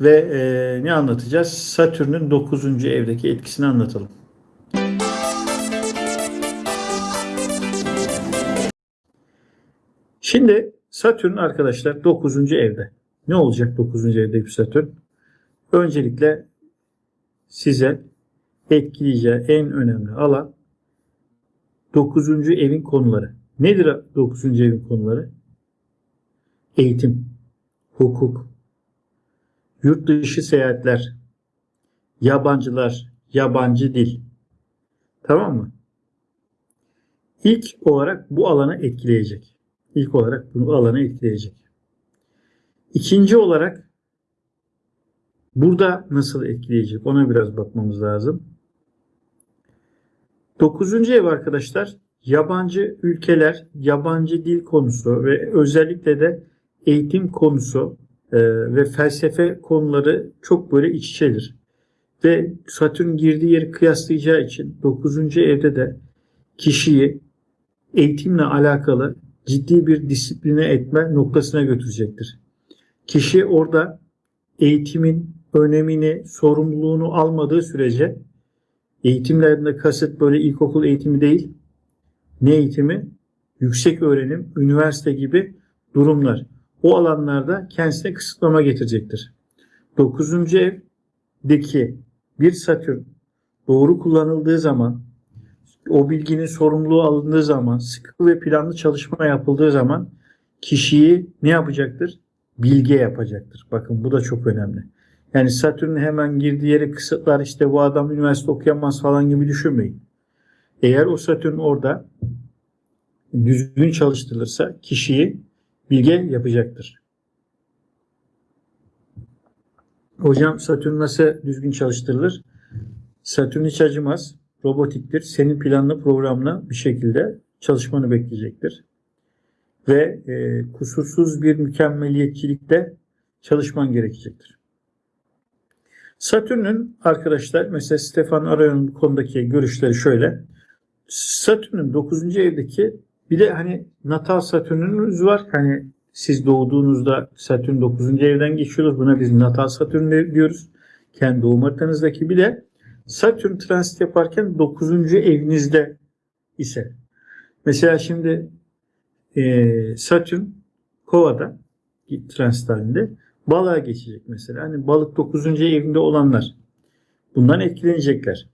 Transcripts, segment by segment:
ve e, ne anlatacağız? Satürn'ün 9. evdeki etkisini anlatalım. Şimdi Satürn arkadaşlar 9. evde. Ne olacak 9. evdeki Satürn? Öncelikle size etkileyeceği en önemli alan 9. evin konuları. Nedir 9. evin konuları? Eğitim, hukuk, yurt dışı seyahatler, yabancılar, yabancı dil. Tamam mı? İlk olarak bu alanı etkileyecek. İlk olarak bu alanı etkileyecek. İkinci olarak burada nasıl etkileyecek ona biraz bakmamız lazım. Dokuzuncu ev arkadaşlar yabancı ülkeler, yabancı dil konusu ve özellikle de eğitim konusu e, ve felsefe konuları çok böyle iç içedir. Ve Satürn girdiği yeri kıyaslayacağı için 9. evde de kişiyi eğitimle alakalı ciddi bir disipline etme noktasına götürecektir. Kişi orada eğitimin önemini, sorumluluğunu almadığı sürece eğitimlerinde kasıt böyle ilkokul eğitimi değil, ne eğitimi? Yüksek öğrenim, üniversite gibi durumlar. O alanlarda kendisine kısıtlama getirecektir. 9. evdeki bir Satürn doğru kullanıldığı zaman o bilginin sorumluluğu alındığı zaman, sıkı ve planlı çalışma yapıldığı zaman kişiyi ne yapacaktır? Bilge yapacaktır. Bakın bu da çok önemli. Yani Satürn hemen girdiği yere kısıtlar işte bu adam üniversite okuyamaz falan gibi düşünmeyin. Eğer o Satürn orada düzgün çalıştırılırsa kişiyi bilge yapacaktır. Hocam Satürn nasıl düzgün çalıştırılır? Satürn hiç acımaz. Robotiktir. Senin planlı programla bir şekilde çalışmanı bekleyecektir. Ve e, kusursuz bir mükemmeliyetçilikte çalışman gerekecektir. Satürn'ün arkadaşlar mesela Stefan Arayon'un konudaki görüşleri şöyle. Satürn'ün 9. evdeki bir de hani natal Satürn'ünüz var. Hani siz doğduğunuzda Satürn 9. evden geçiyordur. Buna biz natal Satürn diyoruz. Kendi doğum haritanızdaki bir de Satürn transit yaparken 9. evinizde ise. Mesela şimdi e, Satürn Kova'da transit halinde balığa geçecek mesela. Hani balık 9. evinde olanlar bundan etkilenecekler.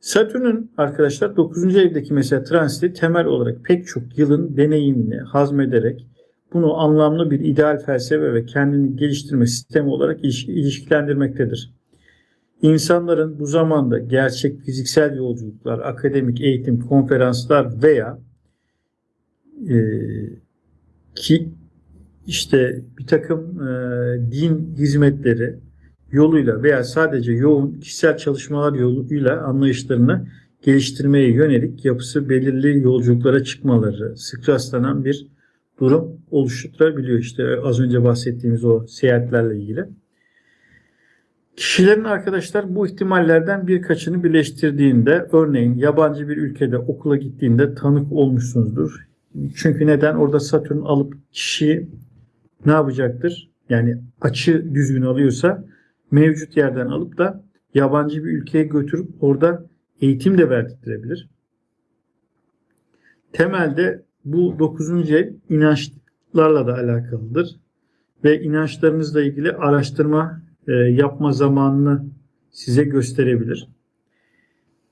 Satürn'ün arkadaşlar 9. evdeki mesela transiti temel olarak pek çok yılın deneyimini hazmederek bunu anlamlı bir ideal felsefe ve kendini geliştirme sistemi olarak ilişkilendirmektedir. İnsanların bu zamanda gerçek fiziksel yolculuklar, akademik eğitim, konferanslar veya e, ki işte bir takım e, din hizmetleri yoluyla veya sadece yoğun kişisel çalışmalar yoluyla anlayışlarını geliştirmeye yönelik yapısı belirli yolculuklara çıkmaları sık rastlanan bir durum oluşturabiliyor. İşte az önce bahsettiğimiz o seyahatlerle ilgili. Kişilerin arkadaşlar bu ihtimallerden birkaçını birleştirdiğinde örneğin yabancı bir ülkede okula gittiğinde tanık olmuşsunuzdur. Çünkü neden? Orada Satürn alıp kişiyi ne yapacaktır? Yani açı düzgün alıyorsa mevcut yerden alıp da yabancı bir ülkeye götürüp orada eğitim de verdirebilir. Temelde bu 9. ev inançlarla da alakalıdır. Ve inançlarınızla ilgili araştırma e, yapma zamanını size gösterebilir.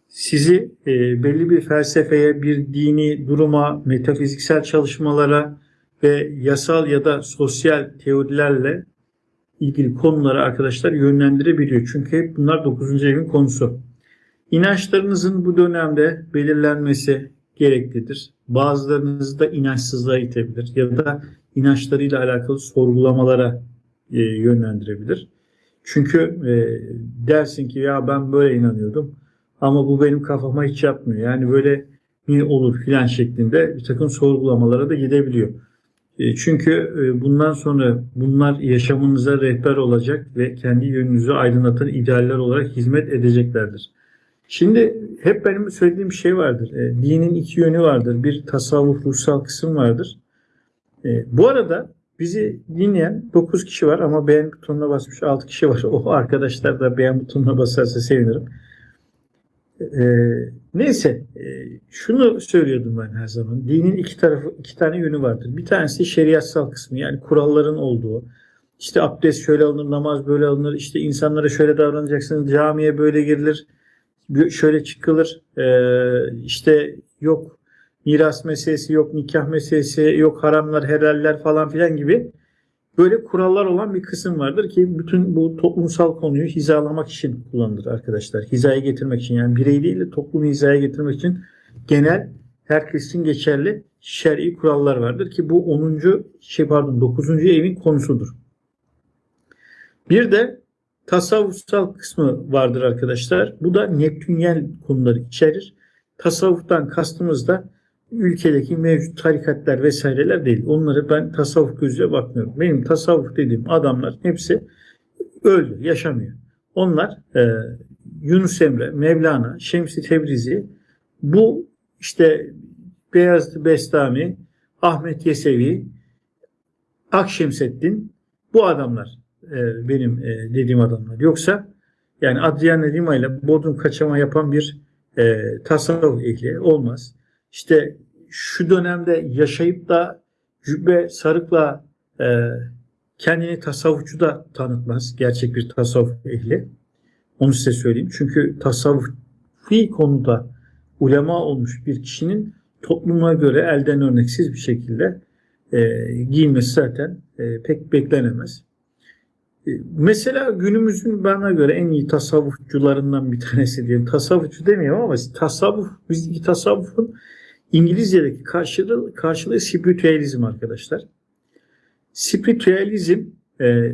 Sizi e, belli bir felsefeye, bir dini duruma, metafiziksel çalışmalara ve yasal ya da sosyal teorilerle ilgili konuları arkadaşlar yönlendirebiliyor. Çünkü hep bunlar 9. evin konusu. İnançlarınızın bu dönemde belirlenmesi gereklidir. Bazılarınız da inançsızlığa itebilir ya da inançlarıyla alakalı sorgulamalara e, yönlendirebilir. Çünkü e, dersin ki ya ben böyle inanıyordum ama bu benim kafama hiç yapmıyor. Yani böyle mi olur filan şeklinde bir takım sorgulamalara da gidebiliyor. E, çünkü e, bundan sonra bunlar yaşamınıza rehber olacak ve kendi yönünüzü aydınlatan idealler olarak hizmet edeceklerdir. Şimdi hep benim söylediğim şey vardır. Dinin iki yönü vardır. Bir tasavvuf ruhsal kısım vardır. Bu arada bizi dinleyen 9 kişi var ama beğen butonuna basmış 6 kişi var. O arkadaşlar da beğen butonuna basarsa sevinirim. Ee, neyse e, şunu söylüyordum ben her zaman. Dinin iki tarafı iki tane yönü vardır. Bir tanesi şeriatsal kısmı yani kuralların olduğu. İşte abdest şöyle alınır, namaz böyle alınır. İşte insanlara şöyle davranacaksınız, camiye böyle girilir, şöyle çıkılır. Ee, işte yok miras meselesi, yok nikah meselesi, yok haramlar, helaller falan filan gibi böyle kurallar olan bir kısım vardır ki bütün bu toplumsal konuyu hizalamak için kullanılır arkadaşlar. Hizaya getirmek için yani birey değil de toplumu hizaya getirmek için genel herkes için geçerli şer'i kurallar vardır ki bu 10. şey pardon 9. evin konusudur. Bir de tasavvufsal kısmı vardır arkadaşlar. Bu da Neptünyel konuları içerir. Tasavvuftan kastımız da ülkedeki mevcut tarikatlar vesaireler değil. Onları ben tasavvuf gözüyle bakmıyorum. Benim tasavvuf dediğim adamlar hepsi öldü, yaşamıyor. Onlar e, Yunus Emre, Mevlana, Şemsi Tebrizi bu işte Beyazıt Bestami, Ahmet Yesevi, Akşemseddin bu adamlar e, benim e, dediğim adamlar. Yoksa yani Adriana Lima ile Bodrum kaçama yapan bir e, tasavvuf ehli olmaz işte şu dönemde yaşayıp da cübbe sarıkla e, kendini tasavvufçu da tanıtmaz. Gerçek bir tasavvuf ehli. Onu size söyleyeyim. Çünkü tasavvufi konuda ulema olmuş bir kişinin topluma göre elden örneksiz bir şekilde e, giyinmesi zaten e, pek beklenemez. E, mesela günümüzün bana göre en iyi tasavvufçularından bir tanesi diyelim. Tasavvufçu demiyorum ama tasavvuf, bizdeki tasavvufun İngilizce'deki karşılığı, karşılığı spiritüalizm arkadaşlar. Spiritüalizm e,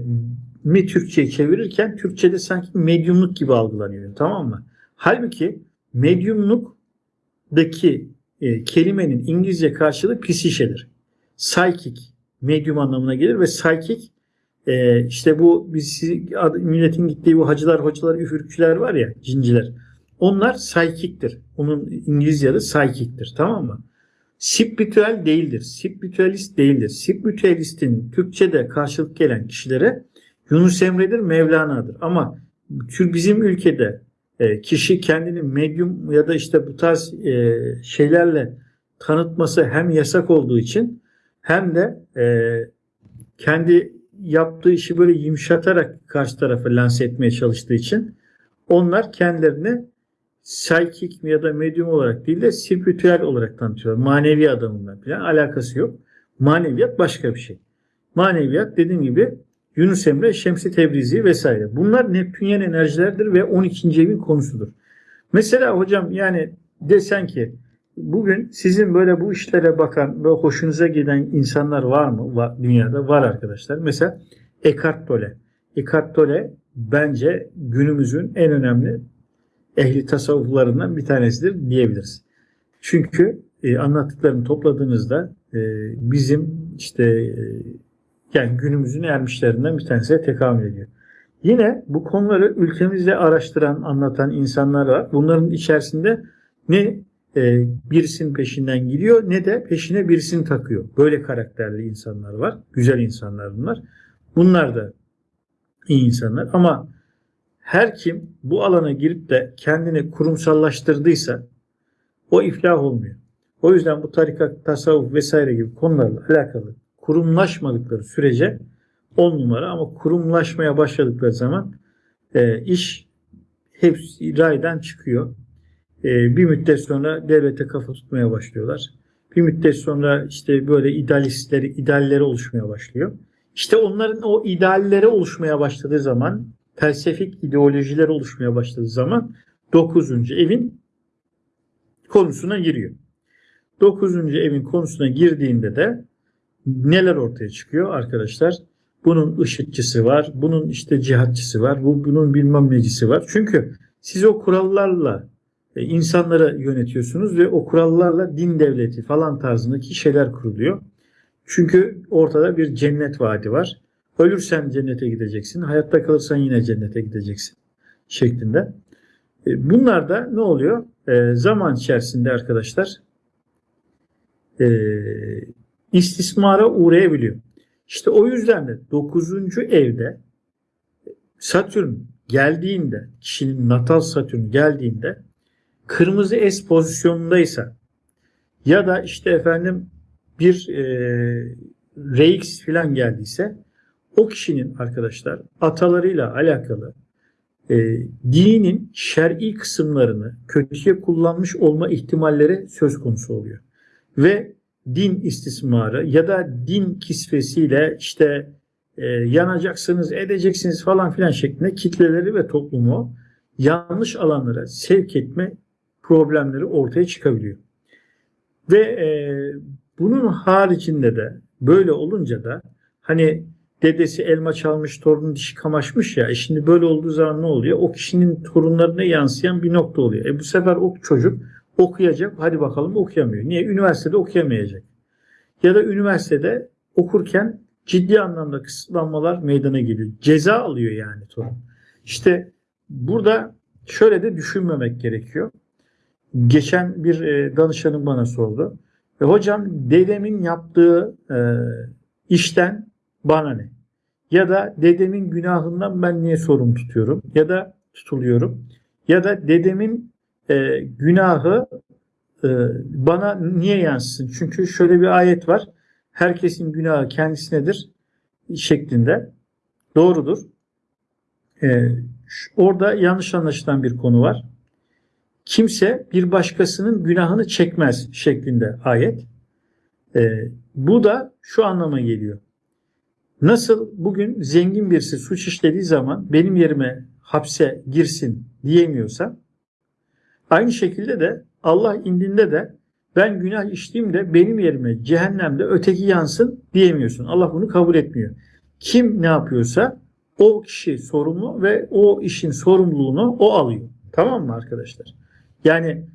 mi Türkçe'ye çevirirken Türkçe'de sanki medyumluk gibi algılanıyor tamam mı? Halbuki medyumluktaki e, kelimenin İngilizce karşılığı psişedir. Psychic medyum anlamına gelir ve psychic e, işte bu biz milletin gittiği bu hacılar, hocalar, üfürükçüler var ya, cinciler. Onlar psychic'tir. Onun İngilizce adı psychic'tir. Tamam mı? Spiritüel değildir. Spiritüalist değildir. Spiritüalistin Türkçe'de karşılık gelen kişilere Yunus Emre'dir, Mevlana'dır. Ama bizim ülkede e, kişi kendini medyum ya da işte bu tarz e, şeylerle tanıtması hem yasak olduğu için hem de e, kendi yaptığı işi böyle yumuşatarak karşı tarafı lanse etmeye çalıştığı için onlar kendilerini psychic ya da medium olarak değil de spiritüel olarak tanıtıyorlar. Manevi adamından falan alakası yok. Maneviyat başka bir şey. Maneviyat dediğim gibi Yunus Emre, Şemsi Tebrizi vesaire. Bunlar Neptünyen enerjilerdir ve 12. evin konusudur. Mesela hocam yani desen ki bugün sizin böyle bu işlere bakan ve hoşunuza giden insanlar var mı? Var, dünyada var arkadaşlar. Mesela Eckhart Tolle. Eckhart Tolle bence günümüzün en önemli ehli tasavvuflarından bir tanesidir diyebiliriz. Çünkü e, anlattıklarını topladığınızda e, bizim işte e, yani günümüzün ermişlerinden bir tanesine tekamül ediyor. Yine bu konuları ülkemizde araştıran, anlatan insanlar var. Bunların içerisinde ne e, birisinin peşinden gidiyor ne de peşine birisini takıyor. Böyle karakterli insanlar var. Güzel insanlar bunlar. Bunlar da iyi insanlar ama her kim bu alana girip de kendini kurumsallaştırdıysa o iflah olmuyor. O yüzden bu tarikat, tasavvuf vesaire gibi konularla alakalı kurumlaşmadıkları sürece on numara ama kurumlaşmaya başladıkları zaman e, iş hepsi raydan çıkıyor. E, bir müddet sonra devlete kafa tutmaya başlıyorlar. Bir müddet sonra işte böyle idealistleri, idealleri oluşmaya başlıyor. İşte onların o idealleri oluşmaya başladığı zaman felsefik ideolojiler oluşmaya başladığı zaman 9. evin konusuna giriyor. 9. evin konusuna girdiğinde de neler ortaya çıkıyor arkadaşlar? Bunun ışıkçısı var, bunun işte cihatçısı var, bu bunun bilmem necisi var. Çünkü siz o kurallarla e, insanları yönetiyorsunuz ve o kurallarla din devleti falan tarzındaki şeyler kuruluyor. Çünkü ortada bir cennet vaadi var. Ölürsen cennete gideceksin, hayatta kalırsan yine cennete gideceksin şeklinde. E, bunlar da ne oluyor? E, zaman içerisinde arkadaşlar e, istismara uğrayabiliyor. İşte o yüzden de 9. evde Satürn geldiğinde, kişinin natal Satürn geldiğinde kırmızı es pozisyonundaysa ya da işte efendim bir e, RX falan geldiyse o kişinin arkadaşlar atalarıyla alakalı e, dinin şer'i kısımlarını kötüye kullanmış olma ihtimalleri söz konusu oluyor. Ve din istismarı ya da din kisvesiyle işte e, yanacaksınız, edeceksiniz falan filan şeklinde kitleleri ve toplumu yanlış alanlara sevk etme problemleri ortaya çıkabiliyor. Ve e, bunun haricinde de böyle olunca da hani dedesi elma çalmış, torunun dişi kamaşmış ya. E şimdi böyle olduğu zaman ne oluyor? O kişinin torunlarına yansıyan bir nokta oluyor. E bu sefer o çocuk okuyacak. Hadi bakalım okuyamıyor. Niye? Üniversitede okuyamayacak. Ya da üniversitede okurken ciddi anlamda kısıtlanmalar meydana geliyor. Ceza alıyor yani torun. İşte burada şöyle de düşünmemek gerekiyor. Geçen bir e, danışanım bana sordu. E, hocam dedemin yaptığı e, işten bana ne? Ya da dedemin günahından ben niye sorumlu tutuyorum? Ya da tutuluyorum? Ya da dedemin e, günahı e, bana niye yansısın? Çünkü şöyle bir ayet var. Herkesin günahı kendisinedir şeklinde. Doğrudur. E, orada yanlış anlaşılan bir konu var. Kimse bir başkasının günahını çekmez şeklinde ayet. E, bu da şu anlama geliyor. Nasıl bugün zengin birisi suç işlediği zaman benim yerime hapse girsin diyemiyorsa aynı şekilde de Allah indinde de ben günah işlediğimde benim yerime cehennemde öteki yansın diyemiyorsun. Allah bunu kabul etmiyor. Kim ne yapıyorsa o kişi sorumlu ve o işin sorumluluğunu o alıyor. Tamam mı arkadaşlar? Yani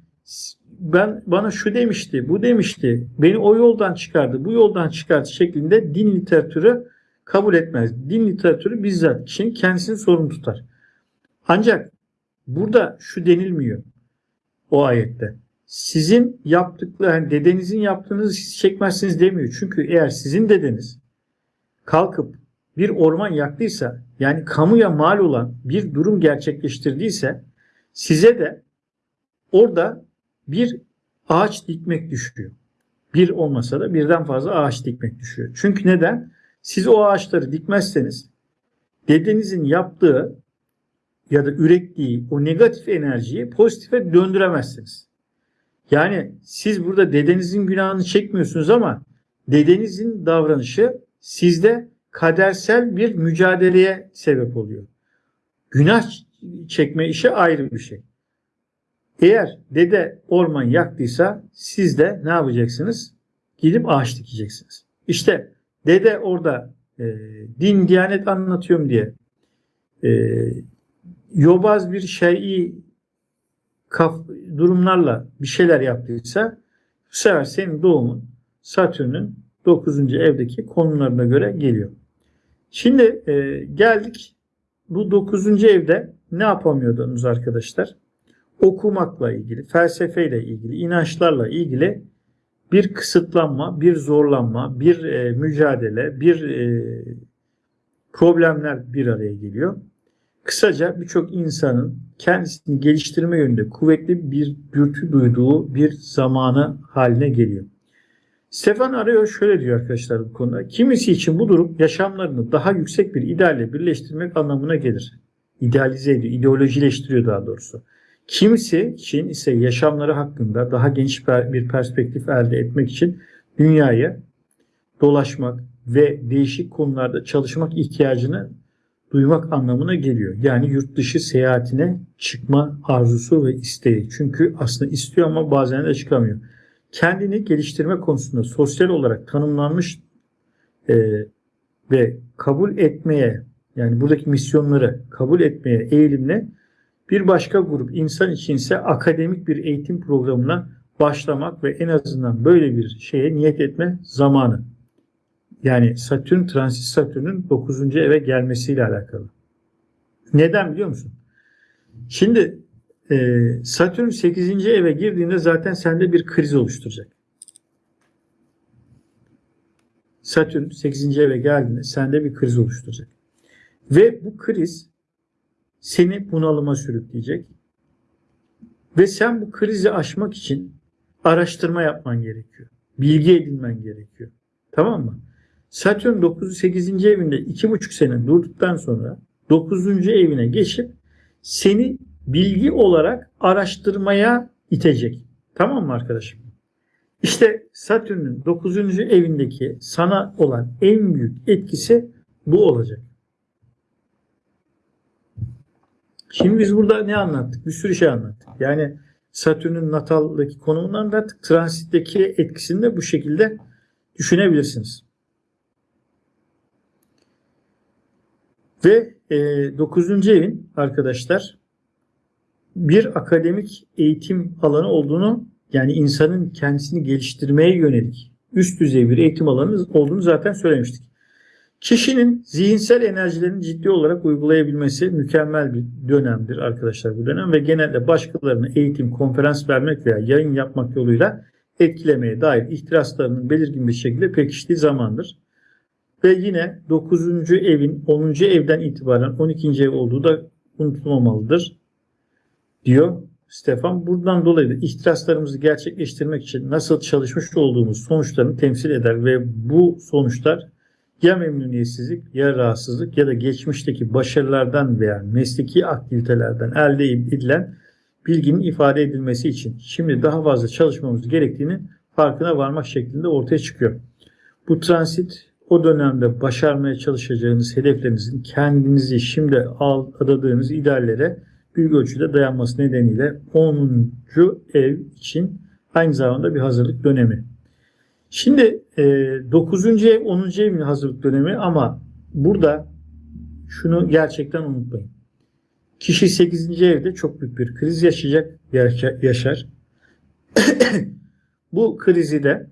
ben bana şu demişti, bu demişti, beni o yoldan çıkardı, bu yoldan çıkardı şeklinde din literatürü kabul etmez. Din literatürü bizzat kişinin kendisini sorumlu tutar. Ancak burada şu denilmiyor o ayette. Sizin yaptıkları, yani dedenizin yaptığınızı siz çekmezsiniz demiyor. Çünkü eğer sizin dedeniz kalkıp bir orman yaktıysa, yani kamuya mal olan bir durum gerçekleştirdiyse, size de orada bir ağaç dikmek düşüyor. Bir olmasa da birden fazla ağaç dikmek düşüyor. Çünkü neden? Siz o ağaçları dikmezseniz dedenizin yaptığı ya da ürettiği o negatif enerjiyi pozitife döndüremezsiniz. Yani siz burada dedenizin günahını çekmiyorsunuz ama dedenizin davranışı sizde kadersel bir mücadeleye sebep oluyor. Günah çekme işi ayrı bir şey. Eğer dede orman yaktıysa siz de ne yapacaksınız? Gidip ağaç dikeceksiniz. İşte Dede orada e, din, diyanet anlatıyorum diye e, yobaz bir şeyi kaf, durumlarla bir şeyler yaptıysa bu sefer senin doğumun Satürn'ün 9. evdeki konumlarına göre geliyor. Şimdi e, geldik bu 9. evde ne yapamıyordunuz arkadaşlar? Okumakla ilgili, felsefeyle ilgili, inançlarla ilgili bir kısıtlanma, bir zorlanma, bir e, mücadele, bir e, problemler bir araya geliyor. Kısaca birçok insanın kendisini geliştirme yönünde kuvvetli bir dürtü duyduğu bir zamanı haline geliyor. Stefan Arıyor şöyle diyor arkadaşlar bu konuda. Kimisi için bu durum yaşamlarını daha yüksek bir idealle birleştirmek anlamına gelir. İdealize ediyor, ideolojileştiriyor daha doğrusu. Kimisi için ise yaşamları hakkında daha geniş bir perspektif elde etmek için dünyayı dolaşmak ve değişik konularda çalışmak ihtiyacını duymak anlamına geliyor. Yani yurt dışı seyahatine çıkma arzusu ve isteği. Çünkü aslında istiyor ama bazen de çıkamıyor. Kendini geliştirme konusunda sosyal olarak tanımlanmış e, ve kabul etmeye yani buradaki misyonları kabul etmeye eğilimle bir başka grup insan içinse akademik bir eğitim programına başlamak ve en azından böyle bir şeye niyet etme zamanı. Yani Satürn transit Satürn'ün 9. eve gelmesiyle alakalı. Neden biliyor musun? Şimdi e, Satürn 8. eve girdiğinde zaten sende bir kriz oluşturacak. Satürn 8. eve geldiğinde sende bir kriz oluşturacak. Ve bu kriz seni bunalıma sürükleyecek. Ve sen bu krizi aşmak için araştırma yapman gerekiyor. Bilgi edinmen gerekiyor. Tamam mı? Satürn 9. 8. evinde 2,5 sene durduktan sonra 9. evine geçip seni bilgi olarak araştırmaya itecek. Tamam mı arkadaşım? İşte Satürn'ün 9. evindeki sana olan en büyük etkisi bu olacak. Şimdi biz burada ne anlattık? Bir sürü şey anlattık. Yani Satürn'ün nataldaki konumunu anlattık. Transitteki etkisini de bu şekilde düşünebilirsiniz. Ve e, 9. evin arkadaşlar bir akademik eğitim alanı olduğunu yani insanın kendisini geliştirmeye yönelik üst düzey bir eğitim alanı olduğunu zaten söylemiştik. Kişinin zihinsel enerjilerini ciddi olarak uygulayabilmesi mükemmel bir dönemdir arkadaşlar bu dönem ve genelde başkalarını eğitim, konferans vermek veya yayın yapmak yoluyla etkilemeye dair ihtiraslarının belirgin bir şekilde pekiştiği zamandır. Ve yine 9. evin 10. evden itibaren 12. ev olduğu da unutulmamalıdır diyor Stefan. Buradan dolayı da ihtiraslarımızı gerçekleştirmek için nasıl çalışmış olduğumuz sonuçlarını temsil eder ve bu sonuçlar ya memnuniyetsizlik ya rahatsızlık ya da geçmişteki başarılardan veya mesleki aktivitelerden elde edilen bilginin ifade edilmesi için şimdi daha fazla çalışmamız gerektiğini farkına varmak şeklinde ortaya çıkıyor. Bu transit o dönemde başarmaya çalışacağınız hedeflerinizin kendinizi şimdi adadığınız ideallere büyük ölçüde dayanması nedeniyle 10. ev için aynı zamanda bir hazırlık dönemi. Şimdi e, 9. ev 10. evin hazırlık dönemi ama burada şunu gerçekten unutmayın. Kişi 8. evde çok büyük bir kriz yaşayacak, yaşar. Bu krizi de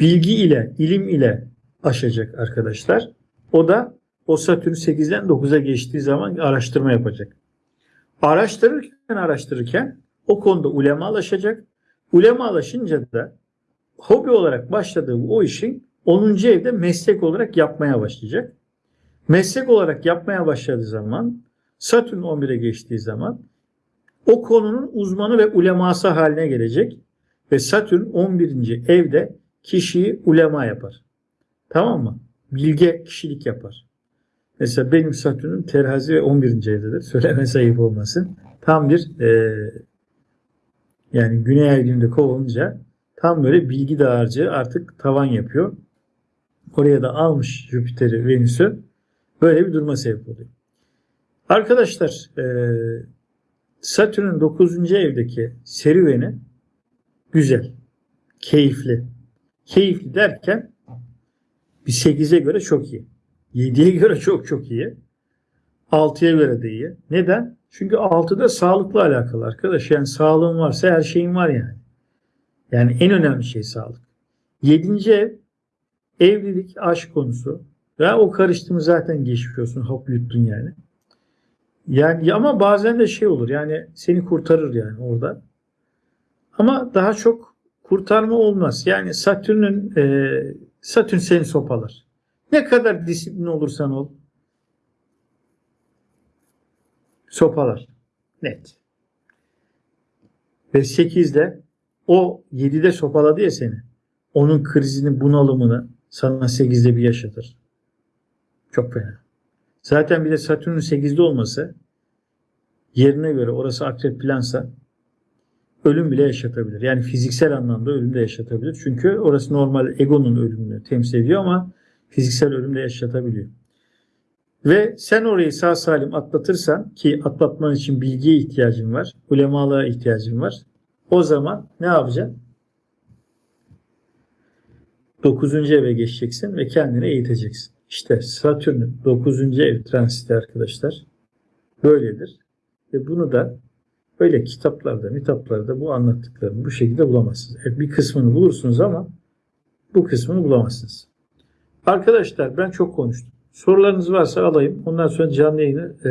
bilgi ile, ilim ile aşacak arkadaşlar. O da o Satürn 8'den 9'a geçtiği zaman araştırma yapacak. Araştırırken araştırırken o konuda ulemalaşacak. Ulemalaşınca da hobi olarak başladığı o işin 10. evde meslek olarak yapmaya başlayacak. Meslek olarak yapmaya başladığı zaman Satürn 11'e geçtiği zaman o konunun uzmanı ve uleması haline gelecek ve Satürn 11. evde kişiyi ulema yapar. Tamam mı? Bilge kişilik yapar. Mesela benim Satürn'üm terazi ve 11. evdedir. Söyleme sayıp olmasın. Tam bir e, yani güney ay düğümde kovulunca tam böyle bilgi dağarcığı artık tavan yapıyor. Oraya da almış Jüpiter'i, Venüs'ü. Böyle bir duruma sebep oluyor. Arkadaşlar e, Satürn'ün 9. evdeki serüveni güzel, keyifli. Keyifli derken bir 8'e göre çok iyi. 7'ye göre çok çok iyi. 6'ya göre de iyi. Neden? Çünkü 6'da sağlıkla alakalı arkadaş. Yani sağlığın varsa her şeyin var yani. Yani en önemli şey sağlık. 7. ev evlilik, aşk konusu. Ya o karıştığımı zaten geçmiş olsun. Hop yuttun yani. Yani ama bazen de şey olur. Yani seni kurtarır yani orada. Ama daha çok kurtarma olmaz. Yani Satürn'ün e, Satürn seni sopalar. Ne kadar disiplin olursan ol. Sopalar. Net. Ve 8'de o 7'de sopaladı ya seni. Onun krizini, bunalımını sana 8'de bir yaşatır. Çok fena. Zaten bir de Satürn'ün 8'de olması yerine göre orası akrep plansa ölüm bile yaşatabilir. Yani fiziksel anlamda ölüm de yaşatabilir. Çünkü orası normal egonun ölümünü temsil ediyor ama fiziksel ölüm de yaşatabiliyor. Ve sen orayı sağ salim atlatırsan ki atlatman için bilgiye ihtiyacın var, ulemalığa ihtiyacın var. O zaman ne yapacaksın? 9. eve geçeceksin ve kendini eğiteceksin. İşte Satürn'ün 9. ev transiti arkadaşlar böyledir. Ve bunu da böyle kitaplarda, mitaplarda bu anlattıklarını bu şekilde bulamazsınız. E, bir kısmını bulursunuz ama bu kısmını bulamazsınız. Arkadaşlar ben çok konuştum. Sorularınız varsa alayım. Ondan sonra canlı yayını e,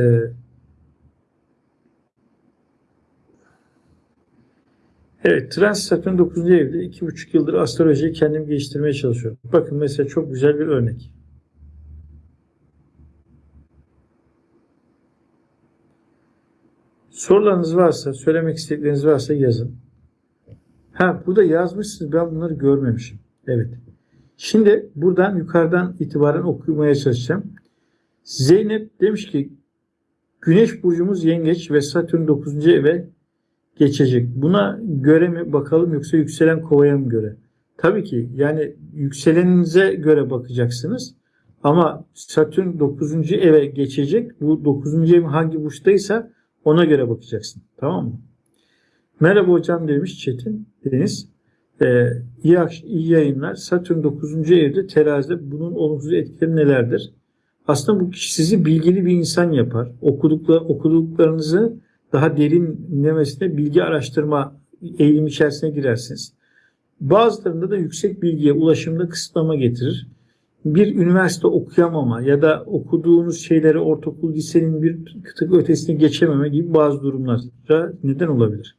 Evet, Trans Satürn 9. evde 2,5 yıldır astrolojiyi kendim geliştirmeye çalışıyorum. Bakın mesela çok güzel bir örnek. Sorularınız varsa, söylemek istedikleriniz varsa yazın. Ha, burada yazmışsınız. Ben bunları görmemişim. Evet. Şimdi buradan yukarıdan itibaren okumaya çalışacağım. Zeynep demiş ki Güneş burcumuz yengeç ve Satürn 9. eve geçecek. Buna göre mi bakalım yoksa yükselen kovaya mı göre? Tabii ki yani yükseleninize göre bakacaksınız. Ama Satürn 9. eve geçecek. Bu 9. ev hangi burçtaysa ona göre bakacaksın. Tamam mı? Merhaba hocam demiş Çetin Deniz. Ee, iyi, iyi yayınlar. Satürn 9. evde terazide bunun olumsuz etkileri nelerdir? Aslında bu kişi sizi bilgili bir insan yapar. Okudukla, okuduklarınızı daha derinlemesine bilgi araştırma eğilimi içerisine girersiniz. Bazılarında da yüksek bilgiye ulaşımda kısıtlama getirir. Bir üniversite okuyamama ya da okuduğunuz şeyleri ortaokul lisenin bir tık ötesine geçememe gibi bazı durumlara neden olabilir.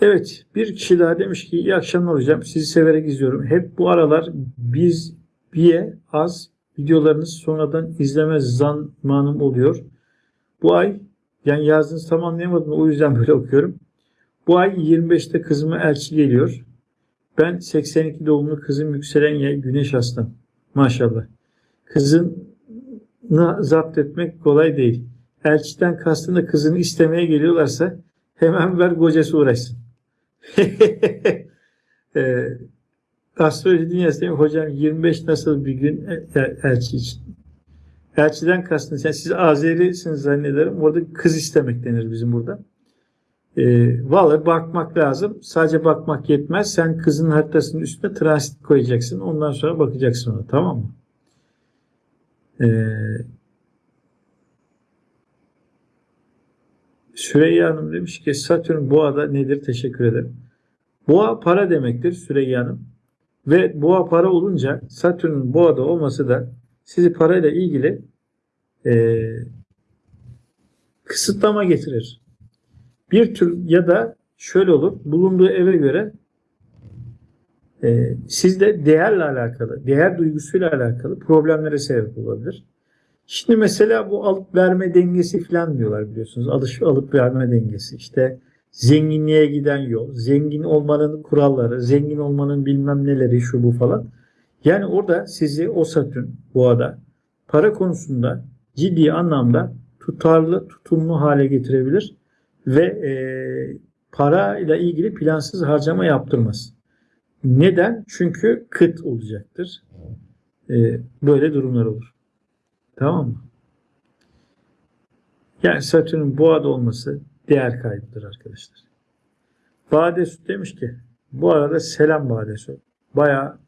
Evet bir kişi daha demiş ki iyi akşamlar hocam sizi severek izliyorum. Hep bu aralar biz biye az videolarınız sonradan izleme zamanım oluyor. Bu ay yani yazdığınızı tam anlayamadım o yüzden böyle okuyorum. Bu ay 25'te kızıma elçi geliyor. Ben 82 doğumlu kızım yükselen yay güneş aslan. Maşallah. Kızını zapt etmek kolay değil. Elçiden kastında kızını istemeye geliyorlarsa hemen ver kocası uğraşsın. e, astroloji dünyası? Hocam 25 nasıl bir gün el- el- elçi için? Elçiden kastınız. Yani siz Azerisiniz zannederim. Orada kız istemek denir bizim burada. E, vallahi bakmak lazım. Sadece bakmak yetmez. Sen kızın haritasının üstüne transit koyacaksın. Ondan sonra bakacaksın ona. Tamam mı? E, Süreyya Hanım demiş ki Satürn boğada nedir? Teşekkür ederim. Boğa para demektir Süreyya Hanım. Ve boğa para olunca Satürn'ün boğada olması da sizi parayla ilgili e, kısıtlama getirir. Bir tür ya da şöyle olur. Bulunduğu eve göre e, sizde değerle alakalı, değer duygusuyla alakalı problemlere sebep olabilir. Şimdi mesela bu alıp verme dengesi falan diyorlar biliyorsunuz. Alış alıp verme dengesi. İşte zenginliğe giden yol, zengin olmanın kuralları, zengin olmanın bilmem neleri şu bu falan. Yani orada sizi o Satürn boğada para konusunda ciddi anlamda tutarlı, tutumlu hale getirebilir ve e, para ile ilgili plansız harcama yaptırmaz. Neden? Çünkü kıt olacaktır. E, böyle durumlar olur. Tamam mı? Yani Satürn'ün boğada olması değer kaybıdır arkadaşlar. Badesu demiş ki bu arada selam Badesu. Bayağı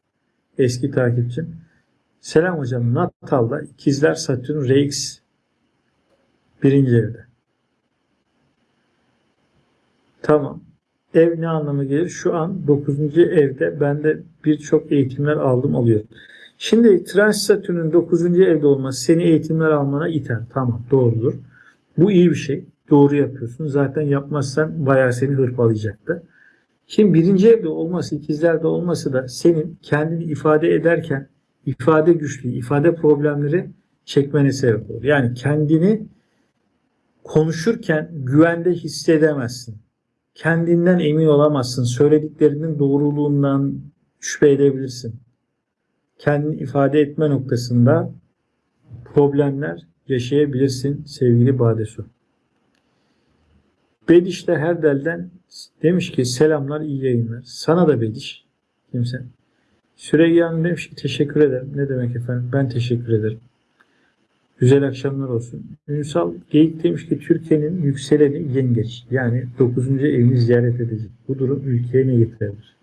eski takipçim. Selam hocam. Natal'da ikizler Satürn RX birinci evde. Tamam. Ev ne anlamı gelir? Şu an 9. evde ben de birçok eğitimler aldım alıyorum. Şimdi Trans Satürn'ün 9. evde olması seni eğitimler almana iter. Tamam doğrudur. Bu iyi bir şey. Doğru yapıyorsun. Zaten yapmazsan bayağı seni hırpalayacaktı. Şimdi birinci evde olması, ikizlerde olması da senin kendini ifade ederken ifade güçlüğü, ifade problemleri çekmene sebep olur. Yani kendini konuşurken güvende hissedemezsin. Kendinden emin olamazsın. Söylediklerinin doğruluğundan şüphe edebilirsin. Kendini ifade etme noktasında problemler yaşayabilirsin sevgili Badesu. Bediş de Herdel'den demiş ki selamlar iyi yayınlar. Sana da Bediş. Kimse. Süreyya Hanım demiş ki teşekkür ederim. Ne demek efendim? Ben teşekkür ederim. Güzel akşamlar olsun. Ünsal Geyik demiş ki Türkiye'nin yükseleni yengeç. Yani 9. evini ziyaret edecek. Bu durum ülkeye ne getirebilir?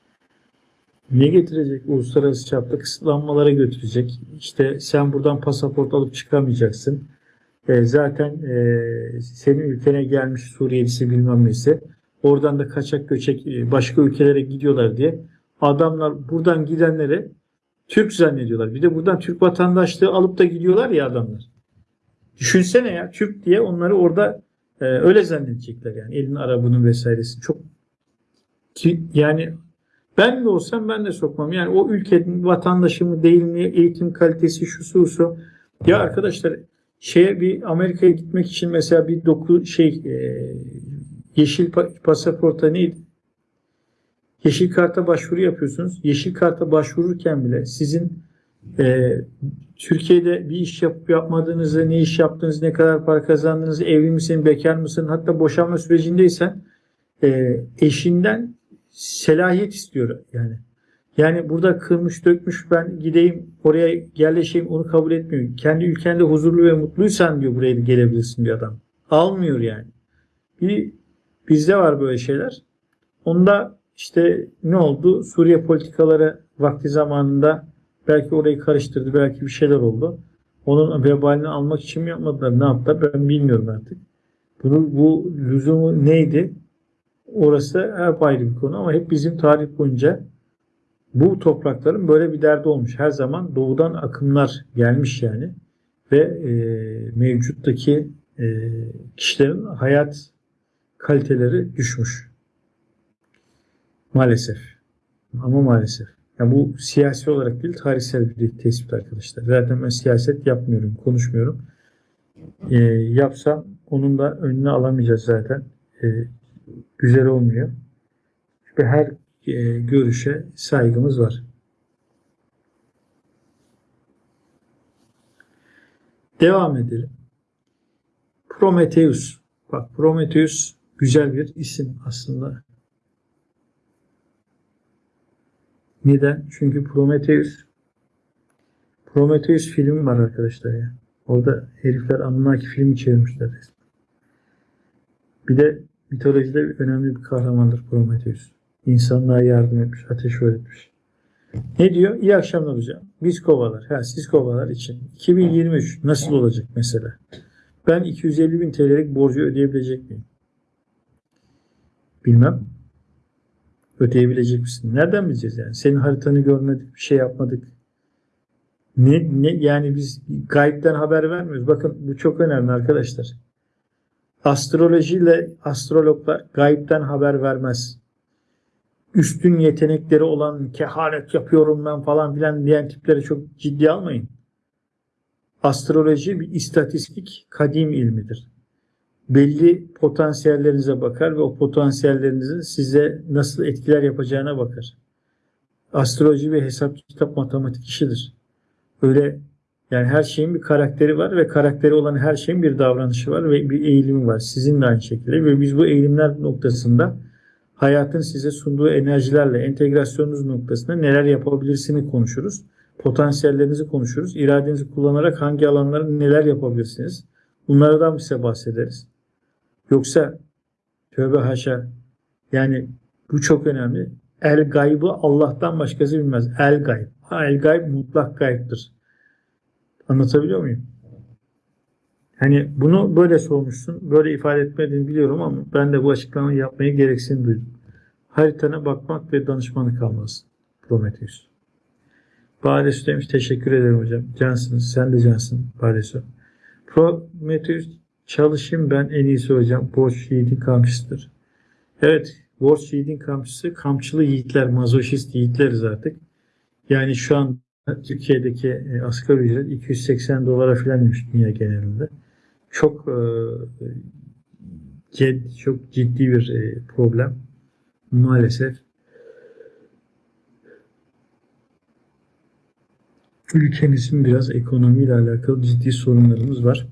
Ne getirecek? Uluslararası çapta kısıtlanmalara götürecek. İşte sen buradan pasaport alıp çıkamayacaksın. E, zaten e, senin ülkene gelmiş Suriyelisi bilmem neyse oradan da kaçak göçek e, başka ülkelere gidiyorlar diye adamlar buradan gidenleri Türk zannediyorlar. Bir de buradan Türk vatandaşlığı alıp da gidiyorlar ya adamlar. Düşünsene ya Türk diye onları orada e, öyle zannedecekler yani elin arabının vesairesi çok Ki- Yani ben de olsam ben de sokmam. Yani o ülkenin vatandaşı mı değil mi, eğitim kalitesi şu su su. Ya arkadaşlar şeye bir Amerika'ya gitmek için mesela bir doku şey e, yeşil pa- pasaporta neydi? Yeşil karta başvuru yapıyorsunuz. Yeşil karta başvururken bile sizin e, Türkiye'de bir iş yapıp yapmadığınızı, ne iş yaptığınızı, ne kadar para kazandığınızı, evli misin, bekar mısın, hatta boşanma sürecindeysen e, eşinden selahiyet istiyor yani. Yani burada kırmış dökmüş ben gideyim oraya yerleşeyim onu kabul etmiyor. Kendi ülkende huzurlu ve mutluysan diyor buraya gelebilirsin bir adam. Almıyor yani. Bir, bizde var böyle şeyler. Onda işte ne oldu? Suriye politikaları vakti zamanında belki orayı karıştırdı, belki bir şeyler oldu. Onun vebalini almak için mi yapmadılar, ne yaptılar ben bilmiyorum artık. Bunu, bu lüzumu neydi? Orası hep ayrı bir konu ama hep bizim tarih boyunca bu toprakların böyle bir derdi olmuş. Her zaman doğudan akımlar gelmiş yani ve e, mevcuttaki e, kişilerin hayat kaliteleri düşmüş. Maalesef. Ama maalesef. Yani bu siyasi olarak değil tarihsel bir tespit arkadaşlar. Zaten ben siyaset yapmıyorum, konuşmuyorum. E, yapsam onun da önüne alamayacağız zaten. E, güzel olmuyor. Ve her e, görüşe saygımız var. Devam edelim. Prometheus. Bak Prometheus güzel bir isim aslında. Neden? Çünkü Prometheus Prometheus filmi var arkadaşlar ya. Orada herifler Anunnaki filmi çevirmişler. Bir de mitolojide önemli bir kahramandır Prometheus. İnsanlığa yardım etmiş, ateş öğretmiş. Ne diyor? İyi akşamlar hocam. Biz kovalar. Ha, siz kovalar için. 2023 nasıl olacak mesela? Ben 250 bin TL'lik borcu ödeyebilecek miyim? Bilmem. Ödeyebilecek misin? Nereden bileceğiz yani? Senin haritanı görmedik, bir şey yapmadık. Ne, ne yani biz gaybden haber vermiyoruz. Bakın bu çok önemli arkadaşlar. Astrolojiyle astrologlar gaybden haber vermez. Üstün yetenekleri olan kehanet yapıyorum ben falan filan diyen tipleri çok ciddi almayın. Astroloji bir istatistik kadim ilmidir. Belli potansiyellerinize bakar ve o potansiyellerinizin size nasıl etkiler yapacağına bakar. Astroloji bir hesap kitap matematik işidir. Öyle yani her şeyin bir karakteri var ve karakteri olan her şeyin bir davranışı var ve bir eğilimi var. Sizin de aynı şekilde ve biz bu eğilimler noktasında hayatın size sunduğu enerjilerle entegrasyonunuz noktasında neler yapabilirsiniz konuşuruz. Potansiyellerinizi konuşuruz. İradenizi kullanarak hangi alanlarda neler yapabilirsiniz? Bunlardan bize bahsederiz. Yoksa tövbe haşa yani bu çok önemli. El gaybı Allah'tan başkası bilmez. El gayb. El gayb mutlak gaybdır. Anlatabiliyor muyum? Hani bunu böyle sormuşsun, böyle ifade etmediğini biliyorum ama ben de bu açıklamayı yapmayı gereksinim duydum. Haritana bakmak ve danışmanlık almalısın. Prometheus. Badesu demiş teşekkür ederim hocam. Cansınız. Sen de cansın Badesu. Prometheus çalışayım ben en iyisi hocam. Borç yiğidin kamçısıdır. Evet. Borç yiğidin kamçısı. Kamçılı yiğitler, mazoşist yiğitleriz artık. Yani şu an Türkiye'deki e, asgari ücret 280 dolara falan demiş dünya genelinde. Çok e, çok ciddi bir e, problem. Maalesef ülkemizin biraz ekonomiyle alakalı ciddi sorunlarımız var.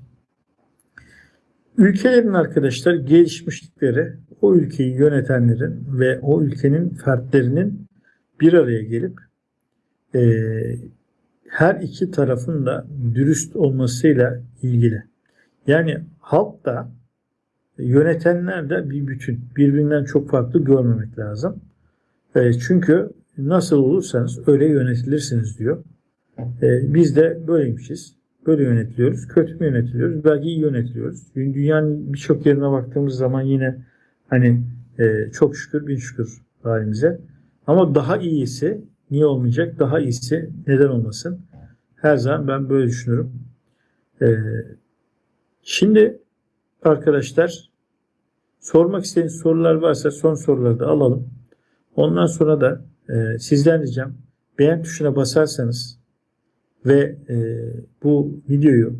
Ülkelerin arkadaşlar gelişmişlikleri o ülkeyi yönetenlerin ve o ülkenin fertlerinin bir araya gelip e, her iki tarafın da dürüst olmasıyla ilgili. Yani halk da yönetenler de bir bütün. Birbirinden çok farklı görmemek lazım. E, çünkü nasıl olursanız öyle yönetilirsiniz diyor. E, biz de böyleymişiz. Böyle yönetiliyoruz. Kötü mü yönetiliyoruz? Belki iyi yönetiliyoruz. Dünyanın birçok yerine baktığımız zaman yine hani e, çok şükür bin şükür halimize. Ama daha iyisi niye olmayacak? Daha iyisi neden olmasın? Her zaman ben böyle düşünüyorum. Ee, şimdi arkadaşlar sormak istediğiniz sorular varsa son soruları da alalım. Ondan sonra da e, sizden ricam beğen tuşuna basarsanız ve e, bu videoyu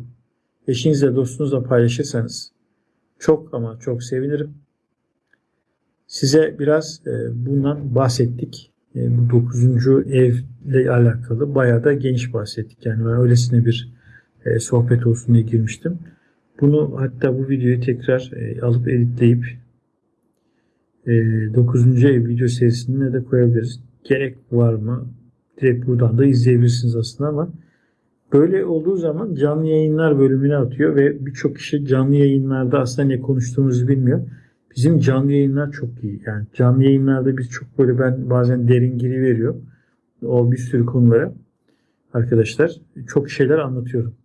eşinizle dostunuzla paylaşırsanız çok ama çok sevinirim. Size biraz e, bundan bahsettik. E, bu 9. evle alakalı bayağı da geniş bahsettik. Yani ben öylesine bir e, sohbet olsun diye girmiştim. Bunu hatta bu videoyu tekrar e, alıp editleyip e, 9. ev video serisine de koyabiliriz. Gerek var mı? Direkt buradan da izleyebilirsiniz aslında ama böyle olduğu zaman canlı yayınlar bölümüne atıyor ve birçok kişi canlı yayınlarda aslında ne konuştuğumuzu bilmiyor. Bizim canlı yayınlar çok iyi. Yani canlı yayınlarda biz çok böyle ben bazen derin giri veriyor. O bir sürü konulara arkadaşlar çok şeyler anlatıyorum.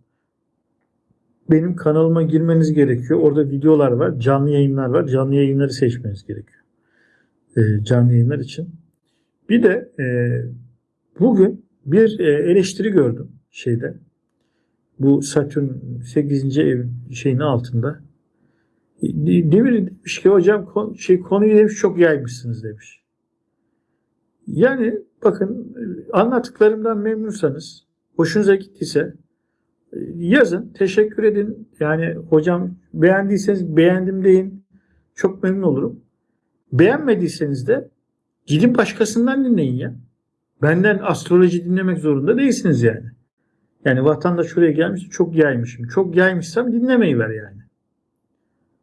Benim kanalıma girmeniz gerekiyor. Orada videolar var, canlı yayınlar var. Canlı yayınları seçmeniz gerekiyor. Ee, canlı yayınlar için. Bir de e, bugün bir e, eleştiri gördüm şeyde. Bu Satürn 8. ev şeyinin altında. Demir demiş ki hocam şey konuyu demiş çok yaymışsınız demiş. Yani bakın anlattıklarımdan memnunsanız, hoşunuza gittiyse yazın, teşekkür edin. Yani hocam beğendiyseniz beğendim deyin. Çok memnun olurum. Beğenmediyseniz de gidin başkasından dinleyin ya. Benden astroloji dinlemek zorunda değilsiniz yani. Yani vatandaş şuraya gelmiş çok yaymışım. Çok yaymışsam dinlemeyi ver yani.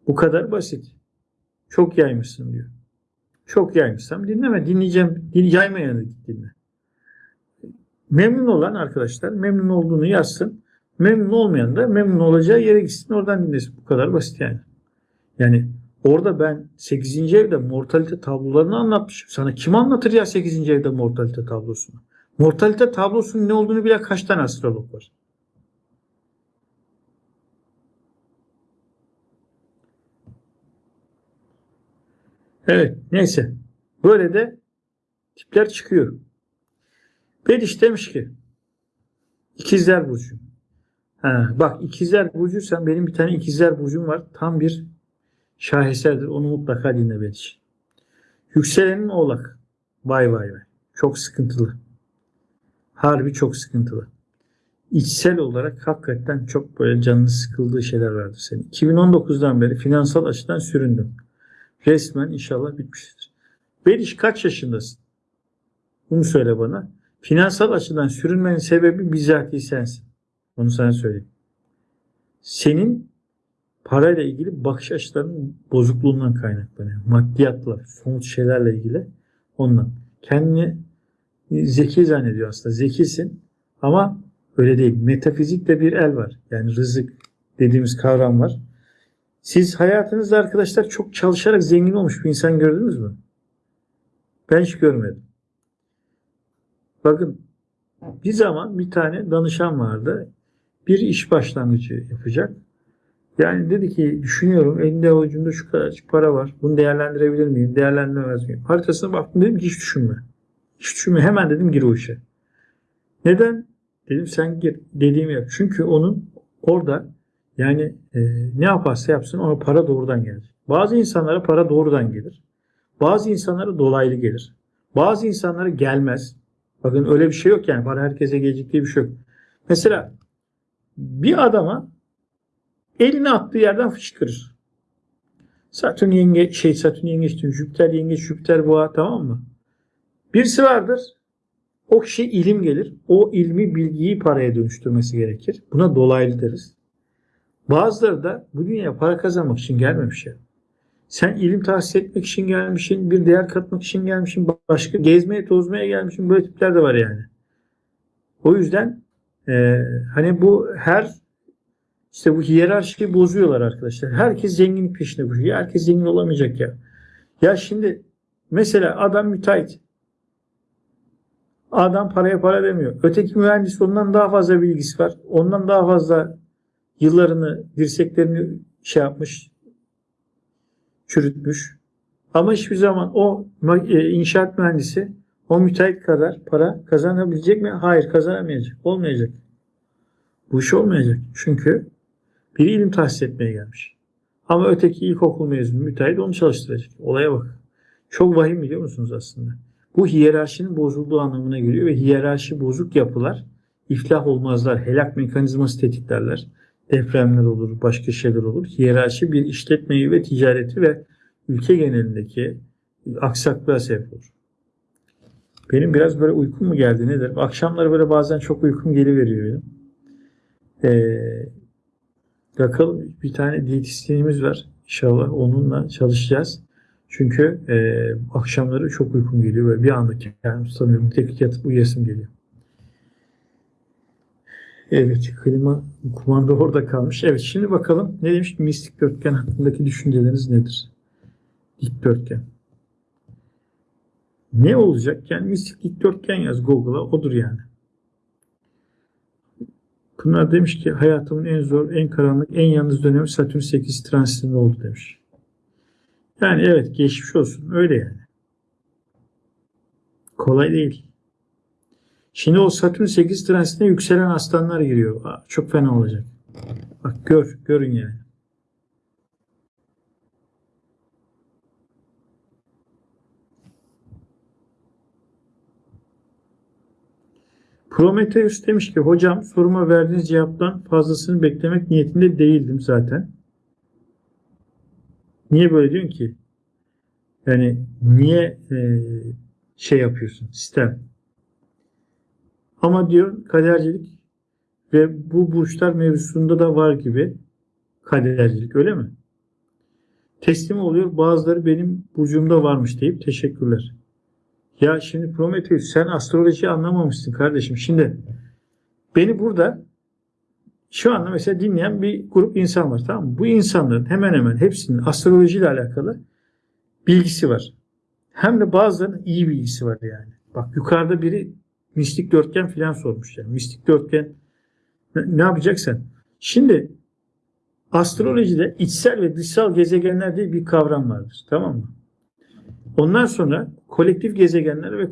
Bu kadar basit. Çok yaymışsın diyor. Çok yaymışsam dinleme. Dinleyeceğim. Din, yaymayanı dinle. Memnun olan arkadaşlar memnun olduğunu yazsın. Memnun olmayan da memnun olacağı yere gitsin oradan dinlesin. Bu kadar basit yani. Yani orada ben 8. evde mortalite tablolarını anlatmışım. Sana kim anlatır ya 8. evde mortalite tablosunu? Mortalite tablosunun ne olduğunu bile kaç tane astrolog var? Evet neyse. Böyle de tipler çıkıyor. Bediş demiş ki ikizler burcu. Ha, bak ikizler burcuysan benim bir tane ikizler burcum var. Tam bir şaheserdir. Onu mutlaka dinle Bediş. Yükselenin oğlak. Vay vay vay. Çok sıkıntılı. Harbi çok sıkıntılı. İçsel olarak hakikaten çok böyle canını sıkıldığı şeyler vardı senin. 2019'dan beri finansal açıdan süründün. Resmen inşallah bitmiştir. Beriş kaç yaşındasın? Bunu söyle bana. Finansal açıdan sürünmenin sebebi bizatihi sensin. Onu sana söyleyeyim. Senin parayla ilgili bakış açılarının bozukluğundan kaynaklanıyor. Maddiyatla, somut şeylerle ilgili ondan. Kendini zeki zannediyor aslında. Zekisin ama öyle değil. Metafizikte bir el var. Yani rızık dediğimiz kavram var. Siz hayatınızda arkadaşlar çok çalışarak zengin olmuş bir insan gördünüz mü? Ben hiç görmedim. Bakın bir zaman bir tane danışan vardı. Bir iş başlangıcı yapacak. Yani dedi ki düşünüyorum elinde avucumda şu kadar para var. Bunu değerlendirebilir miyim? Değerlendiremez miyim? Haritasına baktım dedim ki hiç düşünme. Düşünme. Hemen dedim gir o işe. Neden? Dedim sen gir. Dediğimi yap. Çünkü onun orada yani e, ne yaparsa yapsın ona para doğrudan gelir. Bazı insanlara para doğrudan gelir. Bazı insanlara dolaylı gelir. Bazı insanlara gelmez. Bakın öyle bir şey yok yani. Para herkese gelecek diye bir şey yok. Mesela bir adama elini attığı yerden fışkırır. Satürn yenge şey Satürn yengeç Jüpiter yengeç Jüpiter boğa tamam mı? Birisi vardır. O kişi ilim gelir. O ilmi bilgiyi paraya dönüştürmesi gerekir. Buna dolaylı deriz. Bazıları da bu dünyaya para kazanmak için gelmemiş ya. Sen ilim tahsil etmek için gelmişsin, bir değer katmak için gelmişsin, başka gezmeye tozmaya gelmişsin. Böyle tipler de var yani. O yüzden e, hani bu her işte bu hiyerarşiyi bozuyorlar arkadaşlar. Herkes zenginlik peşinde koşuyor. Herkes zengin olamayacak ya. Ya şimdi mesela adam müteahhit. Adam paraya para demiyor. Öteki mühendis ondan daha fazla bilgisi var. Ondan daha fazla yıllarını, dirseklerini şey yapmış, çürütmüş. Ama hiçbir zaman o e, inşaat mühendisi o müteahhit kadar para kazanabilecek mi? Hayır kazanamayacak. Olmayacak. Bu iş olmayacak. Çünkü bir ilim tahsis etmeye gelmiş. Ama öteki ilkokul mezunu müteahhit onu çalıştıracak. Olaya bak. Çok vahim biliyor musunuz aslında? Bu hiyerarşinin bozulduğu anlamına geliyor ve hiyerarşi bozuk yapılar iflah olmazlar. Helak mekanizması tetiklerler. Depremler olur, başka şeyler olur. Hiyerarşi bir işletmeyi ve ticareti ve ülke genelindeki aksaklığa sebep olur. Benim biraz böyle uykum mu geldi nedir? Akşamları böyle bazen çok uykum geliveriyor benim. Ee, bakalım bir tane diyetisyenimiz var. İnşallah onunla çalışacağız. Çünkü e, akşamları çok uykum geliyor ve bir anda kendimi tutamıyorum. Tek yatıp uyuyasım geliyor. Evet, klima kumanda orada kalmış. Evet, şimdi bakalım ne demiş mistik dörtgen hakkındaki düşünceleriniz nedir? Dikdörtgen. Ne olacak? Yani mistik dikdörtgen yaz Google'a odur yani. Pınar demiş ki hayatımın en zor, en karanlık, en yalnız dönemi Satürn 8 transitinde oldu demiş. Yani evet geçmiş olsun. Öyle yani. Kolay değil. Şimdi o Satürn 8 transitine yükselen aslanlar giriyor. Aa, çok fena olacak. Bak gör, görün yani. Prometheus demiş ki hocam soruma verdiğiniz cevaptan fazlasını beklemek niyetinde değildim zaten. Niye böyle diyorsun ki? Yani niye e, şey yapıyorsun? Sistem. Ama diyor kadercilik ve bu burçlar mevzusunda da var gibi kadercilik öyle mi? Teslim oluyor bazıları benim burcumda varmış deyip teşekkürler. Ya şimdi Prometheus sen astroloji anlamamışsın kardeşim. Şimdi beni burada şu anda mesela dinleyen bir grup insan var tamam mı? Bu insanların hemen hemen hepsinin astrolojiyle alakalı bilgisi var. Hem de bazılarının iyi bilgisi var yani. Bak yukarıda biri mistik dörtgen filan sormuş yani. Mistik dörtgen ne, ne yapacaksın? Şimdi astrolojide içsel ve dışsal gezegenler diye bir kavram vardır. Tamam mı? Ondan sonra kolektif gezegenler ve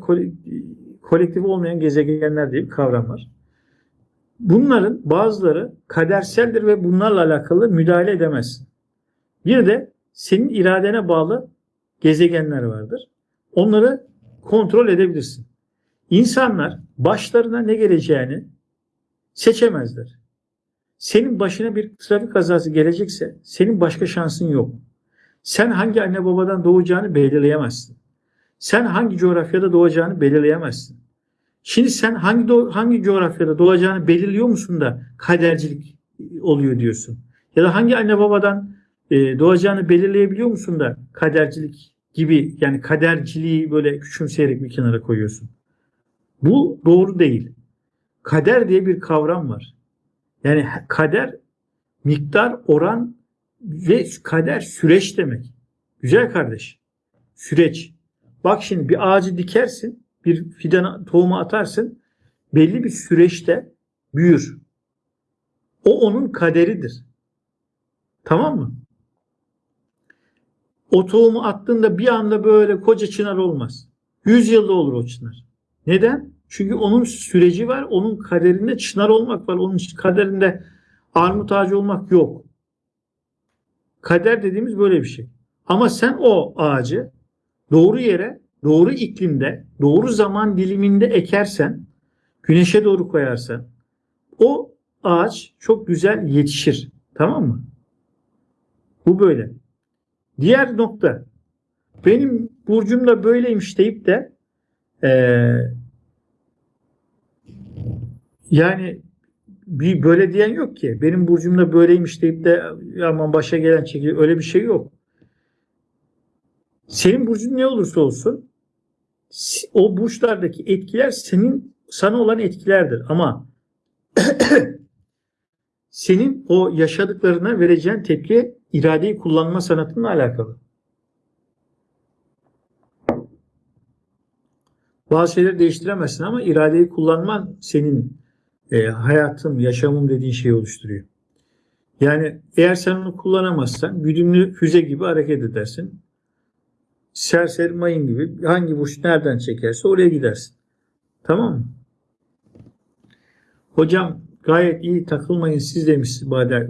kolektif olmayan gezegenler diye bir kavram var. Bunların bazıları kaderseldir ve bunlarla alakalı müdahale edemezsin. Bir de senin iradene bağlı gezegenler vardır. Onları kontrol edebilirsin. İnsanlar başlarına ne geleceğini seçemezler. Senin başına bir trafik kazası gelecekse senin başka şansın yok. Sen hangi anne babadan doğacağını belirleyemezsin. Sen hangi coğrafyada doğacağını belirleyemezsin. Şimdi sen hangi hangi coğrafyada doğacağını belirliyor musun da kadercilik oluyor diyorsun. Ya da hangi anne babadan e, doğacağını belirleyebiliyor musun da kadercilik gibi yani kaderciliği böyle küçümseyerek bir kenara koyuyorsun. Bu doğru değil. Kader diye bir kavram var. Yani kader miktar, oran ve kader süreç demek. Güzel kardeş. Süreç. Bak şimdi bir ağacı dikersin, bir fidan tohumu atarsın, belli bir süreçte büyür. O onun kaderidir. Tamam mı? O tohumu attığında bir anda böyle koca çınar olmaz. Yüz yılda olur o çınar. Neden? Çünkü onun süreci var. Onun kaderinde çınar olmak var. Onun kaderinde armut ağacı olmak yok. Kader dediğimiz böyle bir şey. Ama sen o ağacı doğru yere, doğru iklimde, doğru zaman diliminde ekersen, güneşe doğru koyarsan o ağaç çok güzel yetişir. Tamam mı? Bu böyle. Diğer nokta benim burcumda böyleymiş deyip de ee, yani bir böyle diyen yok ki. Benim burcumda böyleymiş deyip de aman başa gelen çekilir. Öyle bir şey yok. Senin burcun ne olursa olsun o burçlardaki etkiler senin sana olan etkilerdir. Ama senin o yaşadıklarına vereceğin tepki iradeyi kullanma sanatınla alakalı. Bazı şeyleri değiştiremezsin ama iradeyi kullanman senin e, hayatım, yaşamım dediğin şeyi oluşturuyor. Yani eğer sen onu kullanamazsan güdümlü füze gibi hareket edersin. Serseri mayın gibi hangi burç nereden çekerse oraya gidersin. Tamam mı? Hocam gayet iyi takılmayın siz demiş Bade,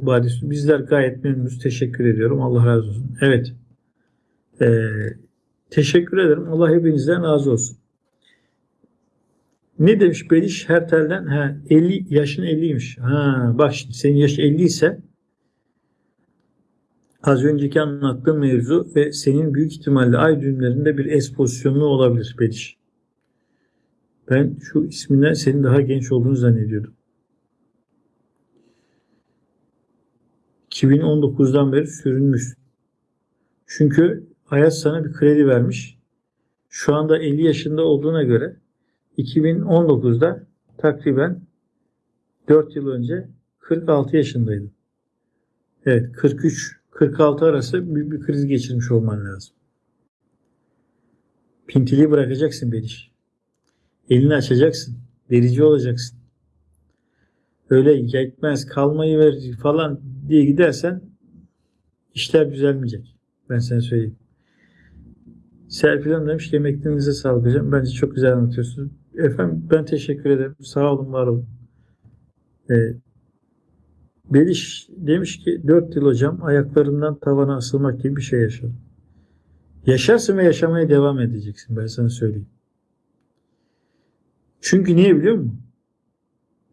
Bizler gayet memnunuz. Teşekkür ediyorum. Allah razı olsun. Evet. Ee, teşekkür ederim. Allah hepinizden razı olsun. Ne demiş Beliş Hertel'den? Ha, 50 yaşın 50'ymiş. Ha, bak şimdi senin yaş 50 ise az önceki anlattığım mevzu ve senin büyük ihtimalle ay düğümlerinde bir es pozisyonlu olabilir Beliş. Ben şu isminden senin daha genç olduğunu zannediyordum. 2019'dan beri sürünmüş. Çünkü hayat sana bir kredi vermiş. Şu anda 50 yaşında olduğuna göre 2019'da takriben 4 yıl önce 46 yaşındaydın. Evet 43-46 arası büyük bir kriz geçirmiş olman lazım. Pintiliği bırakacaksın Beliş. Elini açacaksın. Verici olacaksın. Öyle yetmez kalmayı ver falan diye gidersen işler düzelmeyecek. Ben sana söyleyeyim. Serpil demiş ki emeklerinize sağlık hocam. Bence çok güzel anlatıyorsunuz. Efendim ben teşekkür ederim. Sağ olun, var olun. Ee, Beliş demiş ki 4 yıl hocam ayaklarımdan tavana asılmak gibi bir şey yaşadım. Yaşarsın ve yaşamaya devam edeceksin ben sana söyleyeyim. Çünkü niye biliyor musun?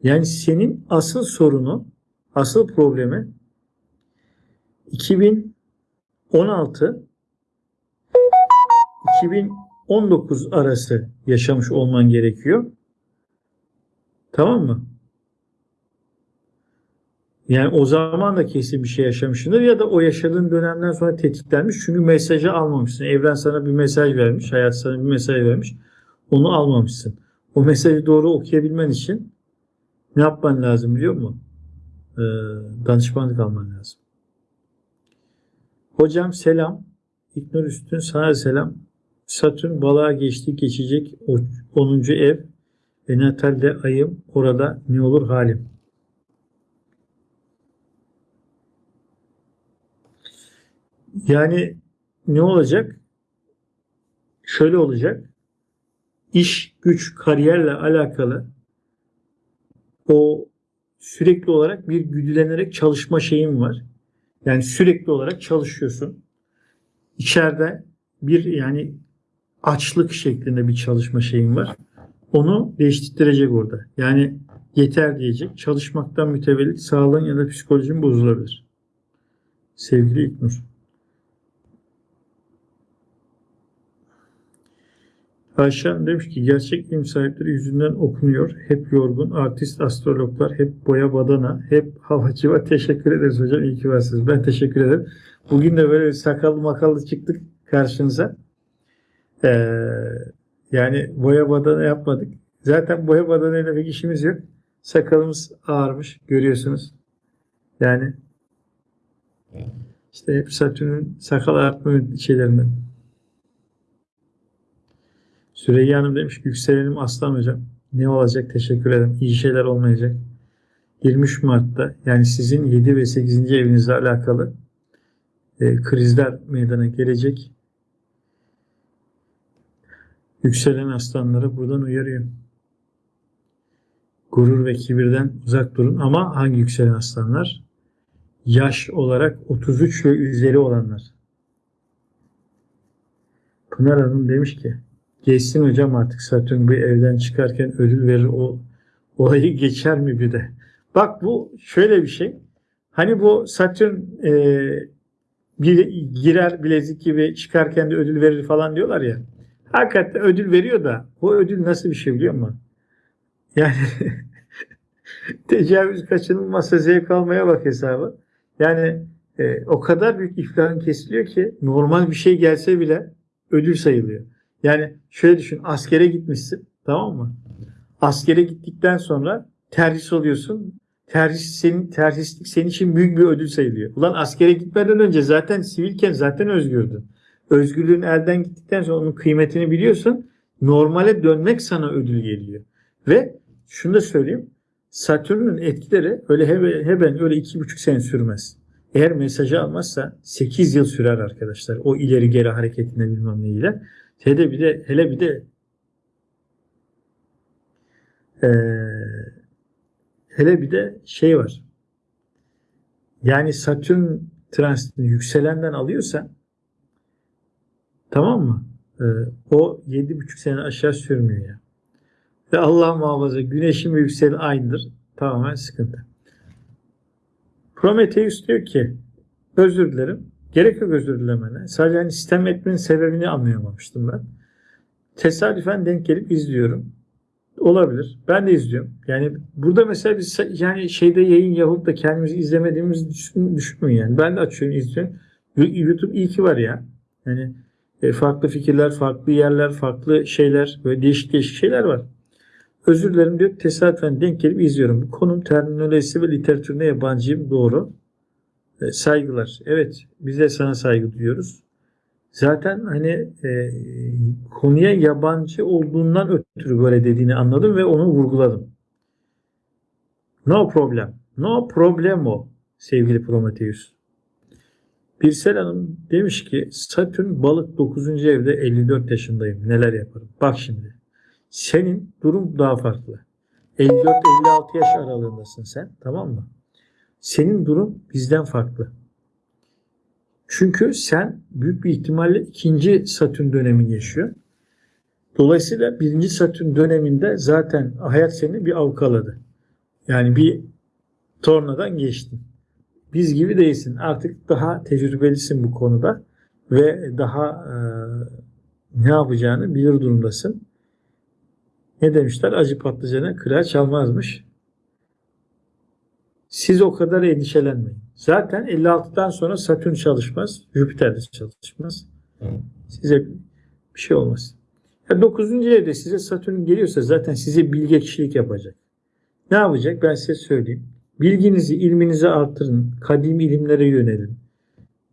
Yani senin asıl sorunu, asıl problemi 2016 2019 arası yaşamış olman gerekiyor. Tamam mı? Yani o zaman da kesin bir şey yaşamışsındır ya da o yaşadığın dönemden sonra tetiklenmiş çünkü mesajı almamışsın. Evren sana bir mesaj vermiş, hayat sana bir mesaj vermiş. Onu almamışsın. O mesajı doğru okuyabilmen için ne yapman lazım biliyor musun? Ee, danışmanlık alman lazım. Hocam selam. İknur Üstün sana selam. Satürn balığa geçti geçecek 10. ev ve natalde ayım orada ne olur halim. Yani ne olacak? Şöyle olacak. İş, güç, kariyerle alakalı o sürekli olarak bir güdülenerek çalışma şeyim var. Yani sürekli olarak çalışıyorsun. İçeride bir yani açlık şeklinde bir çalışma şeyim var. Onu değiştirecek orada. Yani yeter diyecek. Çalışmaktan mütevellit sağlığın ya da psikolojin bozulabilir. Sevgili İknur. Ayşe demiş ki gerçek ilim sahipleri yüzünden okunuyor. Hep yorgun, artist, astrologlar, hep boya badana, hep havacı var. Teşekkür ederiz hocam. İyi ki varsınız. Ben teşekkür ederim. Bugün de böyle sakallı makallı çıktık karşınıza. Ee, yani boya badana yapmadık. Zaten boya badanayla pek işimiz yok. Sakalımız ağarmış. Görüyorsunuz. Yani işte hep Satürn'ün sakal artma şeylerinden. Süreyya Hanım demiş ki yükselenim aslan hocam. Ne olacak? Teşekkür ederim. İyi şeyler olmayacak. 23 Mart'ta yani sizin 7 ve 8. evinizle alakalı e, krizler meydana gelecek. Yükselen aslanları buradan uyarıyor. Gurur ve kibirden uzak durun ama hangi yükselen aslanlar? Yaş olarak 33 ve üzeri olanlar. Pınar Hanım demiş ki Geçsin hocam artık Satürn bir evden çıkarken ödül verir o olayı geçer mi bir de? Bak bu şöyle bir şey. Hani bu Satürn e, bir girer bilezik gibi çıkarken de ödül verir falan diyorlar ya. Hakikaten ödül veriyor da bu ödül nasıl bir şey biliyor musun? Yani tecavüz kaçınılmazsa zevk almaya bak hesabı. Yani e, o kadar büyük iflahın kesiliyor ki normal bir şey gelse bile ödül sayılıyor. Yani şöyle düşün askere gitmişsin tamam mı? Askere gittikten sonra terhis oluyorsun. Terhis senin terhislik senin için büyük bir ödül sayılıyor. Ulan askere gitmeden önce zaten sivilken zaten özgürdün. Özgürlüğün elden gittikten sonra onun kıymetini biliyorsun. Normale dönmek sana ödül geliyor. Ve şunu da söyleyeyim. Satürn'ün etkileri öyle hemen öyle iki buçuk sene sürmez. Eğer mesajı almazsa 8 yıl sürer arkadaşlar. O ileri geri hareketine bilmem neyle. Hele bir de hele bir de ee, hele bir de şey var. Yani Satürn transitini yükselenden alıyorsan tamam mı? Ee, o yedi buçuk sene aşağı sürmüyor ya. Ve Allah muhafaza güneşin ve yükseleni aynıdır. Tamamen sıkıntı. Prometheus diyor ki özür dilerim. Gerek yok özür dilemene. Sadece hani sistem etmenin sebebini anlayamamıştım ben. Tesadüfen denk gelip izliyorum. Olabilir. Ben de izliyorum. Yani burada mesela biz yani şeyde yayın yapıp da kendimizi izlemediğimizi düşün, düşünmeyin yani. Ben de açıyorum izliyorum. YouTube iyi ki var ya. Yani e, farklı fikirler, farklı yerler, farklı şeyler, böyle değişik değişik şeyler var. Özür dilerim diyor. Tesadüfen denk gelip izliyorum. Bu konum terminolojisi ve literatürüne yabancıyım. Doğru. E, saygılar. Evet. Biz de sana saygı duyuyoruz. Zaten hani e, konuya yabancı olduğundan ötürü böyle dediğini anladım ve onu vurguladım. No problem. No problemo sevgili Prometheus. Birsel Hanım demiş ki Satürn balık 9. evde 54 yaşındayım. Neler yaparım? Bak şimdi. Senin durum daha farklı. 54-56 yaş aralığındasın sen. Tamam mı? Senin durum bizden farklı. Çünkü sen büyük bir ihtimalle ikinci Satürn dönemini yaşıyor. Dolayısıyla birinci Satürn döneminde zaten hayat seni bir avkaladı. Yani bir tornadan geçtin. Biz gibi değilsin. Artık daha tecrübelisin bu konuda ve daha e, ne yapacağını bilir durumdasın. Ne demişler? Acı patlıcana kırağı çalmazmış. Siz o kadar endişelenmeyin. Zaten 56'dan sonra Satürn çalışmaz. Jüpiter de çalışmaz. Size bir şey olmaz. Yani 9. evde size Satürn geliyorsa zaten size bilge kişilik yapacak. Ne yapacak? Ben size söyleyeyim. Bilginizi, ilminizi artırın. Kadim ilimlere yönelin.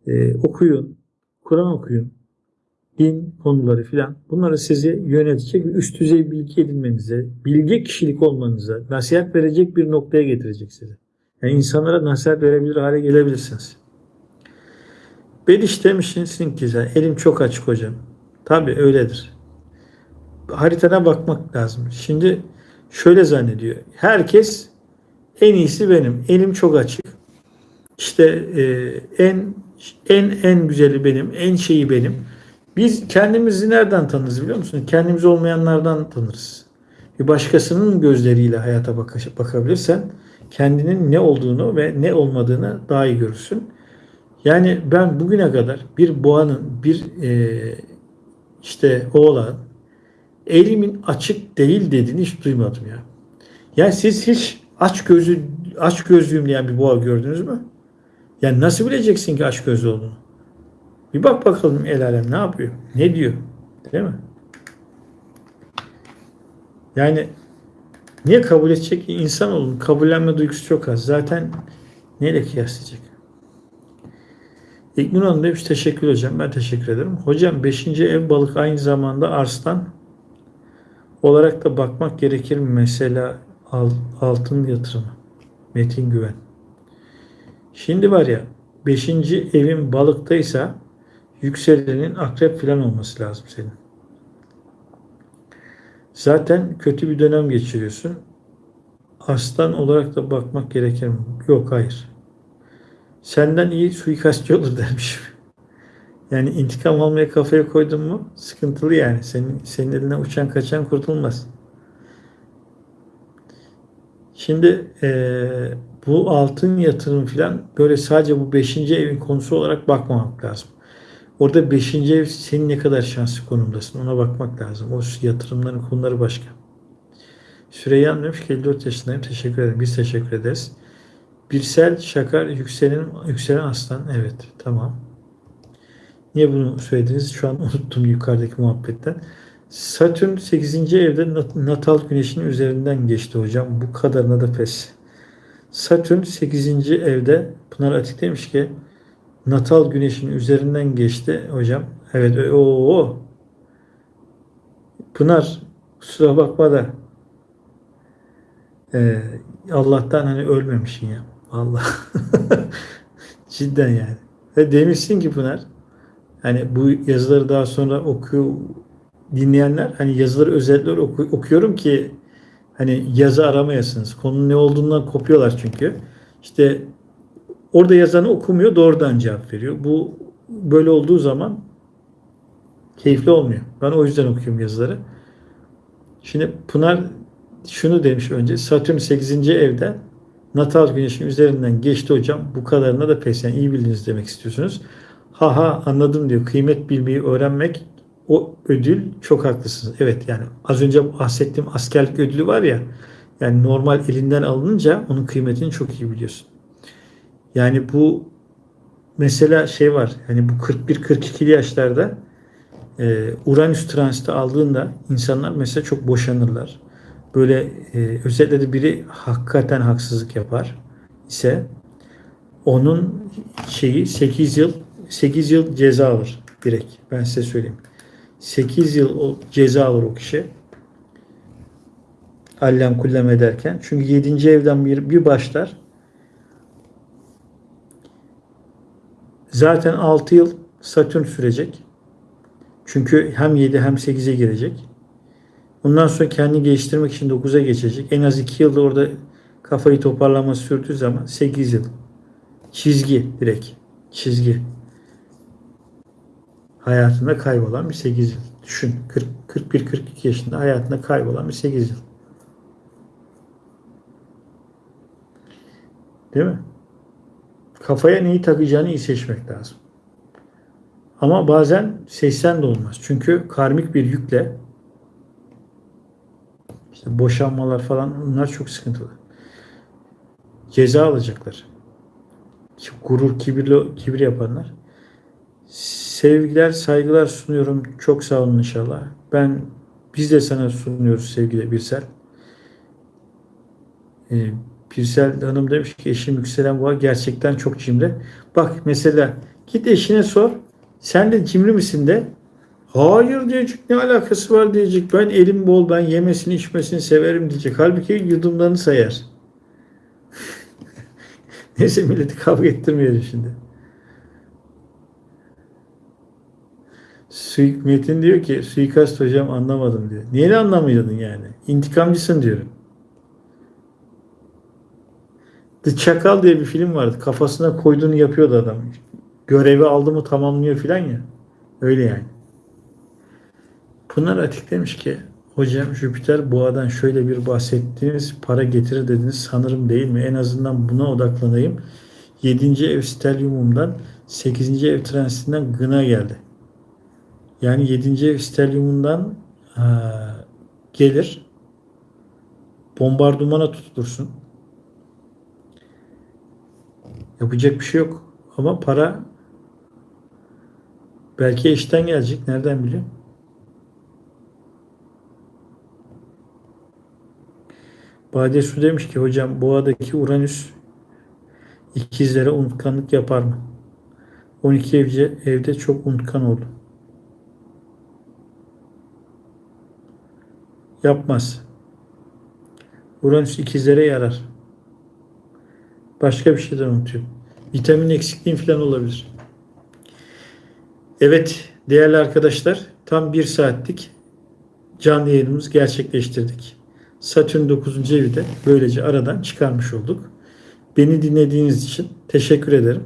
Ee, okuyun. Kur'an okuyun. Din konuları filan. Bunları sizi yönetecek üst düzey bilgi edinmenize, bilge kişilik olmanıza, nasihat verecek bir noktaya getirecek sizi. Yani insanlara nasihat verebilir hale gelebilirsiniz. Bediş demişsin ki sen elim çok açık hocam. Tabi öyledir. Haritada bakmak lazım. Şimdi şöyle zannediyor. Herkes en iyisi benim. Elim çok açık. İşte e, en en en güzeli benim. En şeyi benim. Biz kendimizi nereden tanırız biliyor musun? Kendimiz olmayanlardan tanırız. Bir başkasının gözleriyle hayata bak bakabilirsen kendinin ne olduğunu ve ne olmadığını daha iyi görürsün. Yani ben bugüne kadar bir boğanın, bir e, işte oğlan elimin açık değil dediğini hiç duymadım ya. Yani siz hiç aç gözü aç gözlüyüm diyen bir boğa gördünüz mü? Yani nasıl bileceksin ki aç gözlü olduğunu? Bir bak bakalım el alem ne yapıyor? Ne diyor? Değil mi? Yani Niye kabul edecek? İnsan olun. Kabullenme duygusu çok az. Zaten neyle kıyaslayacak? İlknur Hanım demiş teşekkür hocam. Ben teşekkür ederim. Hocam 5. ev balık aynı zamanda arslan olarak da bakmak gerekir mi? Mesela altın yatırımı. Metin Güven. Şimdi var ya 5. evin balıktaysa yükselenin akrep falan olması lazım senin. Zaten kötü bir dönem geçiriyorsun. Aslan olarak da bakmak gerekir mi? Yok hayır. Senden iyi suikastçı olur dermiş. Yani intikam almaya kafaya koydun mu sıkıntılı yani. Senin, senin eline uçan kaçan kurtulmaz. Şimdi e, bu altın yatırım falan böyle sadece bu beşinci evin konusu olarak bakmamak lazım. Orada beşinci ev senin ne kadar şanslı konumdasın ona bakmak lazım. O yatırımların konuları başka. Süreyya demiş ki 54 yaşındayım. Teşekkür ederim. Biz teşekkür ederiz. Birsel Şakar yükselen, yükselen aslan. Evet tamam. Niye bunu söylediniz? Şu an unuttum yukarıdaki muhabbetten. Satürn 8. evde natal güneşin üzerinden geçti hocam. Bu kadarına da pes. Satürn 8. evde Pınar Atik demiş ki natal güneşin üzerinden geçti hocam. Evet o Pınar kusura bakma da ee, Allah'tan hani ölmemişsin ya. Allah. Cidden yani. Ve demişsin ki Pınar hani bu yazıları daha sonra okuyor dinleyenler hani yazıları özetler oku, okuyorum ki hani yazı aramayasınız. Konunun ne olduğundan kopuyorlar çünkü. İşte Orada yazanı okumuyor, doğrudan cevap veriyor. Bu böyle olduğu zaman keyifli olmuyor. Ben o yüzden okuyorum yazıları. Şimdi Pınar şunu demiş önce. Satürn 8. evde natal güneşin üzerinden geçti hocam. Bu kadarına da pes. Yani iyi bildiniz demek istiyorsunuz. Ha ha anladım diyor. Kıymet bilmeyi öğrenmek o ödül çok haklısınız. Evet yani az önce bahsettiğim askerlik ödülü var ya yani normal elinden alınınca onun kıymetini çok iyi biliyorsun. Yani bu mesela şey var. Yani bu 41-42'li yaşlarda e, Uranüs transiti aldığında insanlar mesela çok boşanırlar. Böyle e, özellikle de biri hakikaten haksızlık yapar ise onun şeyi 8 yıl 8 yıl ceza alır direkt. Ben size söyleyeyim. 8 yıl o ceza alır o kişi. Allem kullem ederken. Çünkü 7. evden bir, bir başlar. Zaten 6 yıl Satürn sürecek. Çünkü hem 7 hem 8'e girecek. Ondan sonra kendini geliştirmek için 9'a geçecek. En az 2 yılda orada kafayı toparlaması sürdüğü zaman 8 yıl. Çizgi direkt. Çizgi. Hayatında kaybolan bir 8 yıl. Düşün. 41-42 yaşında hayatında kaybolan bir 8 yıl. Değil mi? Kafaya neyi takacağını iyi seçmek lazım. Ama bazen seçsen de olmaz. Çünkü karmik bir yükle işte boşanmalar falan bunlar çok sıkıntılı. Ceza alacaklar. Gurur, kibirli, kibir yapanlar. Sevgiler, saygılar sunuyorum. Çok sağ olun inşallah. Ben biz de sana sunuyoruz sevgili Birsel. Ee, Birsel Hanım demiş ki eşim yükselen boğa gerçekten çok cimri. Bak mesela git eşine sor. Sen de cimri misin de. Hayır diyecek ne alakası var diyecek. Ben elim bol ben yemesini içmesini severim diyecek. Halbuki yudumlarını sayar. Neyse milleti kavga ettirmeyelim şimdi. Suik Metin diyor ki suikast hocam anlamadım diyor. Niye anlamıyordun yani? İntikamcısın diyorum. The Çakal diye bir film vardı. Kafasına koyduğunu yapıyordu adam. Görevi aldı mı tamamlıyor filan ya. Öyle yani. Pınar Atik demiş ki hocam Jüpiter boğadan şöyle bir bahsettiğiniz para getirir dediniz sanırım değil mi? En azından buna odaklanayım. 7. ev stelyumumdan 8. ev transitinden gına geldi. Yani 7. ev stelyumundan gelir bombardımana tutulursun. Yapacak bir şey yok. Ama para belki eşten gelecek. Nereden biliyorum? Bade Su demiş ki hocam boğadaki Uranüs ikizlere unutkanlık yapar mı? 12 evce, evde çok unutkan oldu. Yapmaz. Uranüs ikizlere yarar. Başka bir şeyden unutuyor. Vitamin eksikliğin falan olabilir. Evet değerli arkadaşlar tam bir saatlik canlı yayınımızı gerçekleştirdik. Satürn 9. evi de böylece aradan çıkarmış olduk. Beni dinlediğiniz için teşekkür ederim.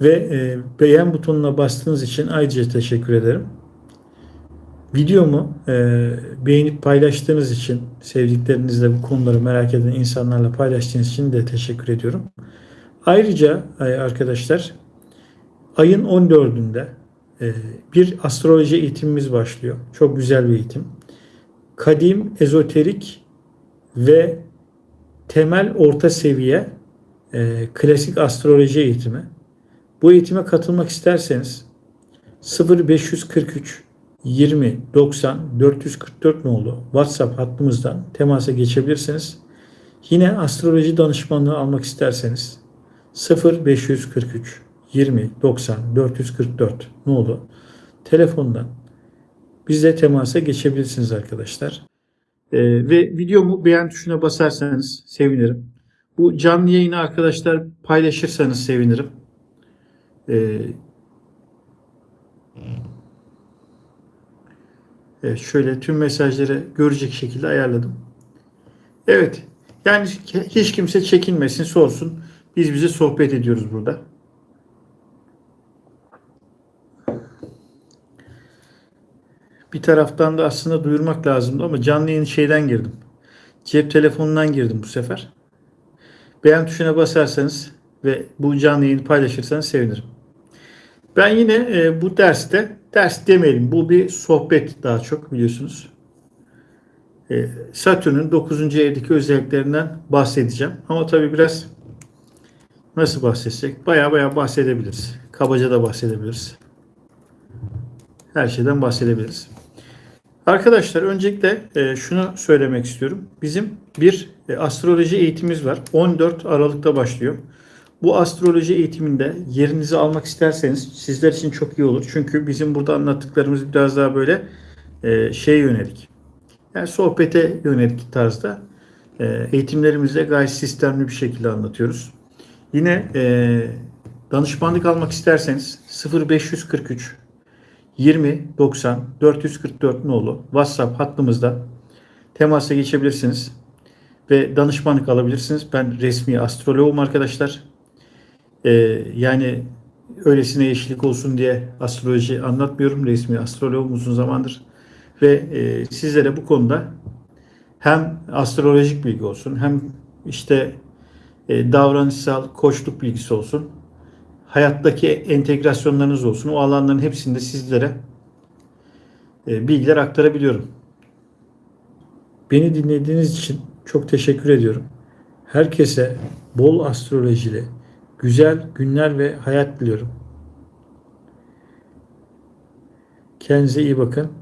Ve e, beğen butonuna bastığınız için ayrıca teşekkür ederim. Videomu e, beğenip paylaştığınız için, sevdiklerinizle bu konuları merak eden insanlarla paylaştığınız için de teşekkür ediyorum. Ayrıca e, arkadaşlar ayın 14'ünde e, bir astroloji eğitimimiz başlıyor. Çok güzel bir eğitim. Kadim, ezoterik ve temel orta seviye e, klasik astroloji eğitimi. Bu eğitime katılmak isterseniz 0543 20 90 444 nolu WhatsApp hattımızdan temasa geçebilirsiniz. Yine astroloji danışmanlığı almak isterseniz 0543 20 90 444 nolu telefondan bizle temasa geçebilirsiniz arkadaşlar. Ee, ve videomu beğen tuşuna basarsanız sevinirim. Bu canlı yayını arkadaşlar paylaşırsanız sevinirim. Ee, Evet, şöyle tüm mesajları görecek şekilde ayarladım. Evet. Yani hiç kimse çekinmesin, sorsun. Biz bize sohbet ediyoruz burada. Bir taraftan da aslında duyurmak lazımdı ama canlı yayın şeyden girdim. cep telefonundan girdim bu sefer. Beğen tuşuna basarsanız ve bu canlı yayını paylaşırsanız sevinirim. Ben yine e, bu derste, ders demeyelim bu bir sohbet daha çok biliyorsunuz. E, Satürn'ün 9. evdeki özelliklerinden bahsedeceğim. Ama tabii biraz nasıl bahsedecek? Baya baya bahsedebiliriz. Kabaca da bahsedebiliriz. Her şeyden bahsedebiliriz. Arkadaşlar öncelikle e, şunu söylemek istiyorum. Bizim bir e, astroloji eğitimimiz var. 14 Aralık'ta başlıyor. Bu astroloji eğitiminde yerinizi almak isterseniz sizler için çok iyi olur. Çünkü bizim burada anlattıklarımız biraz daha böyle e, şey yönelik. Yani sohbete yönelik tarzda e, eğitimlerimizde gayet sistemli bir şekilde anlatıyoruz. Yine e, danışmanlık almak isterseniz 0543 20 90 444 nolu WhatsApp hattımızda temasa geçebilirsiniz ve danışmanlık alabilirsiniz. Ben resmi astrologum arkadaşlar. Ee, yani öylesine yeşillik olsun diye astroloji anlatmıyorum. Resmi astrologum uzun zamandır. Ve e, sizlere bu konuda hem astrolojik bilgi olsun hem işte e, davranışsal koçluk bilgisi olsun hayattaki entegrasyonlarınız olsun. O alanların hepsinde sizlere e, bilgiler aktarabiliyorum. Beni dinlediğiniz için çok teşekkür ediyorum. Herkese bol astrolojili, güzel günler ve hayat diliyorum. Kendinize iyi bakın.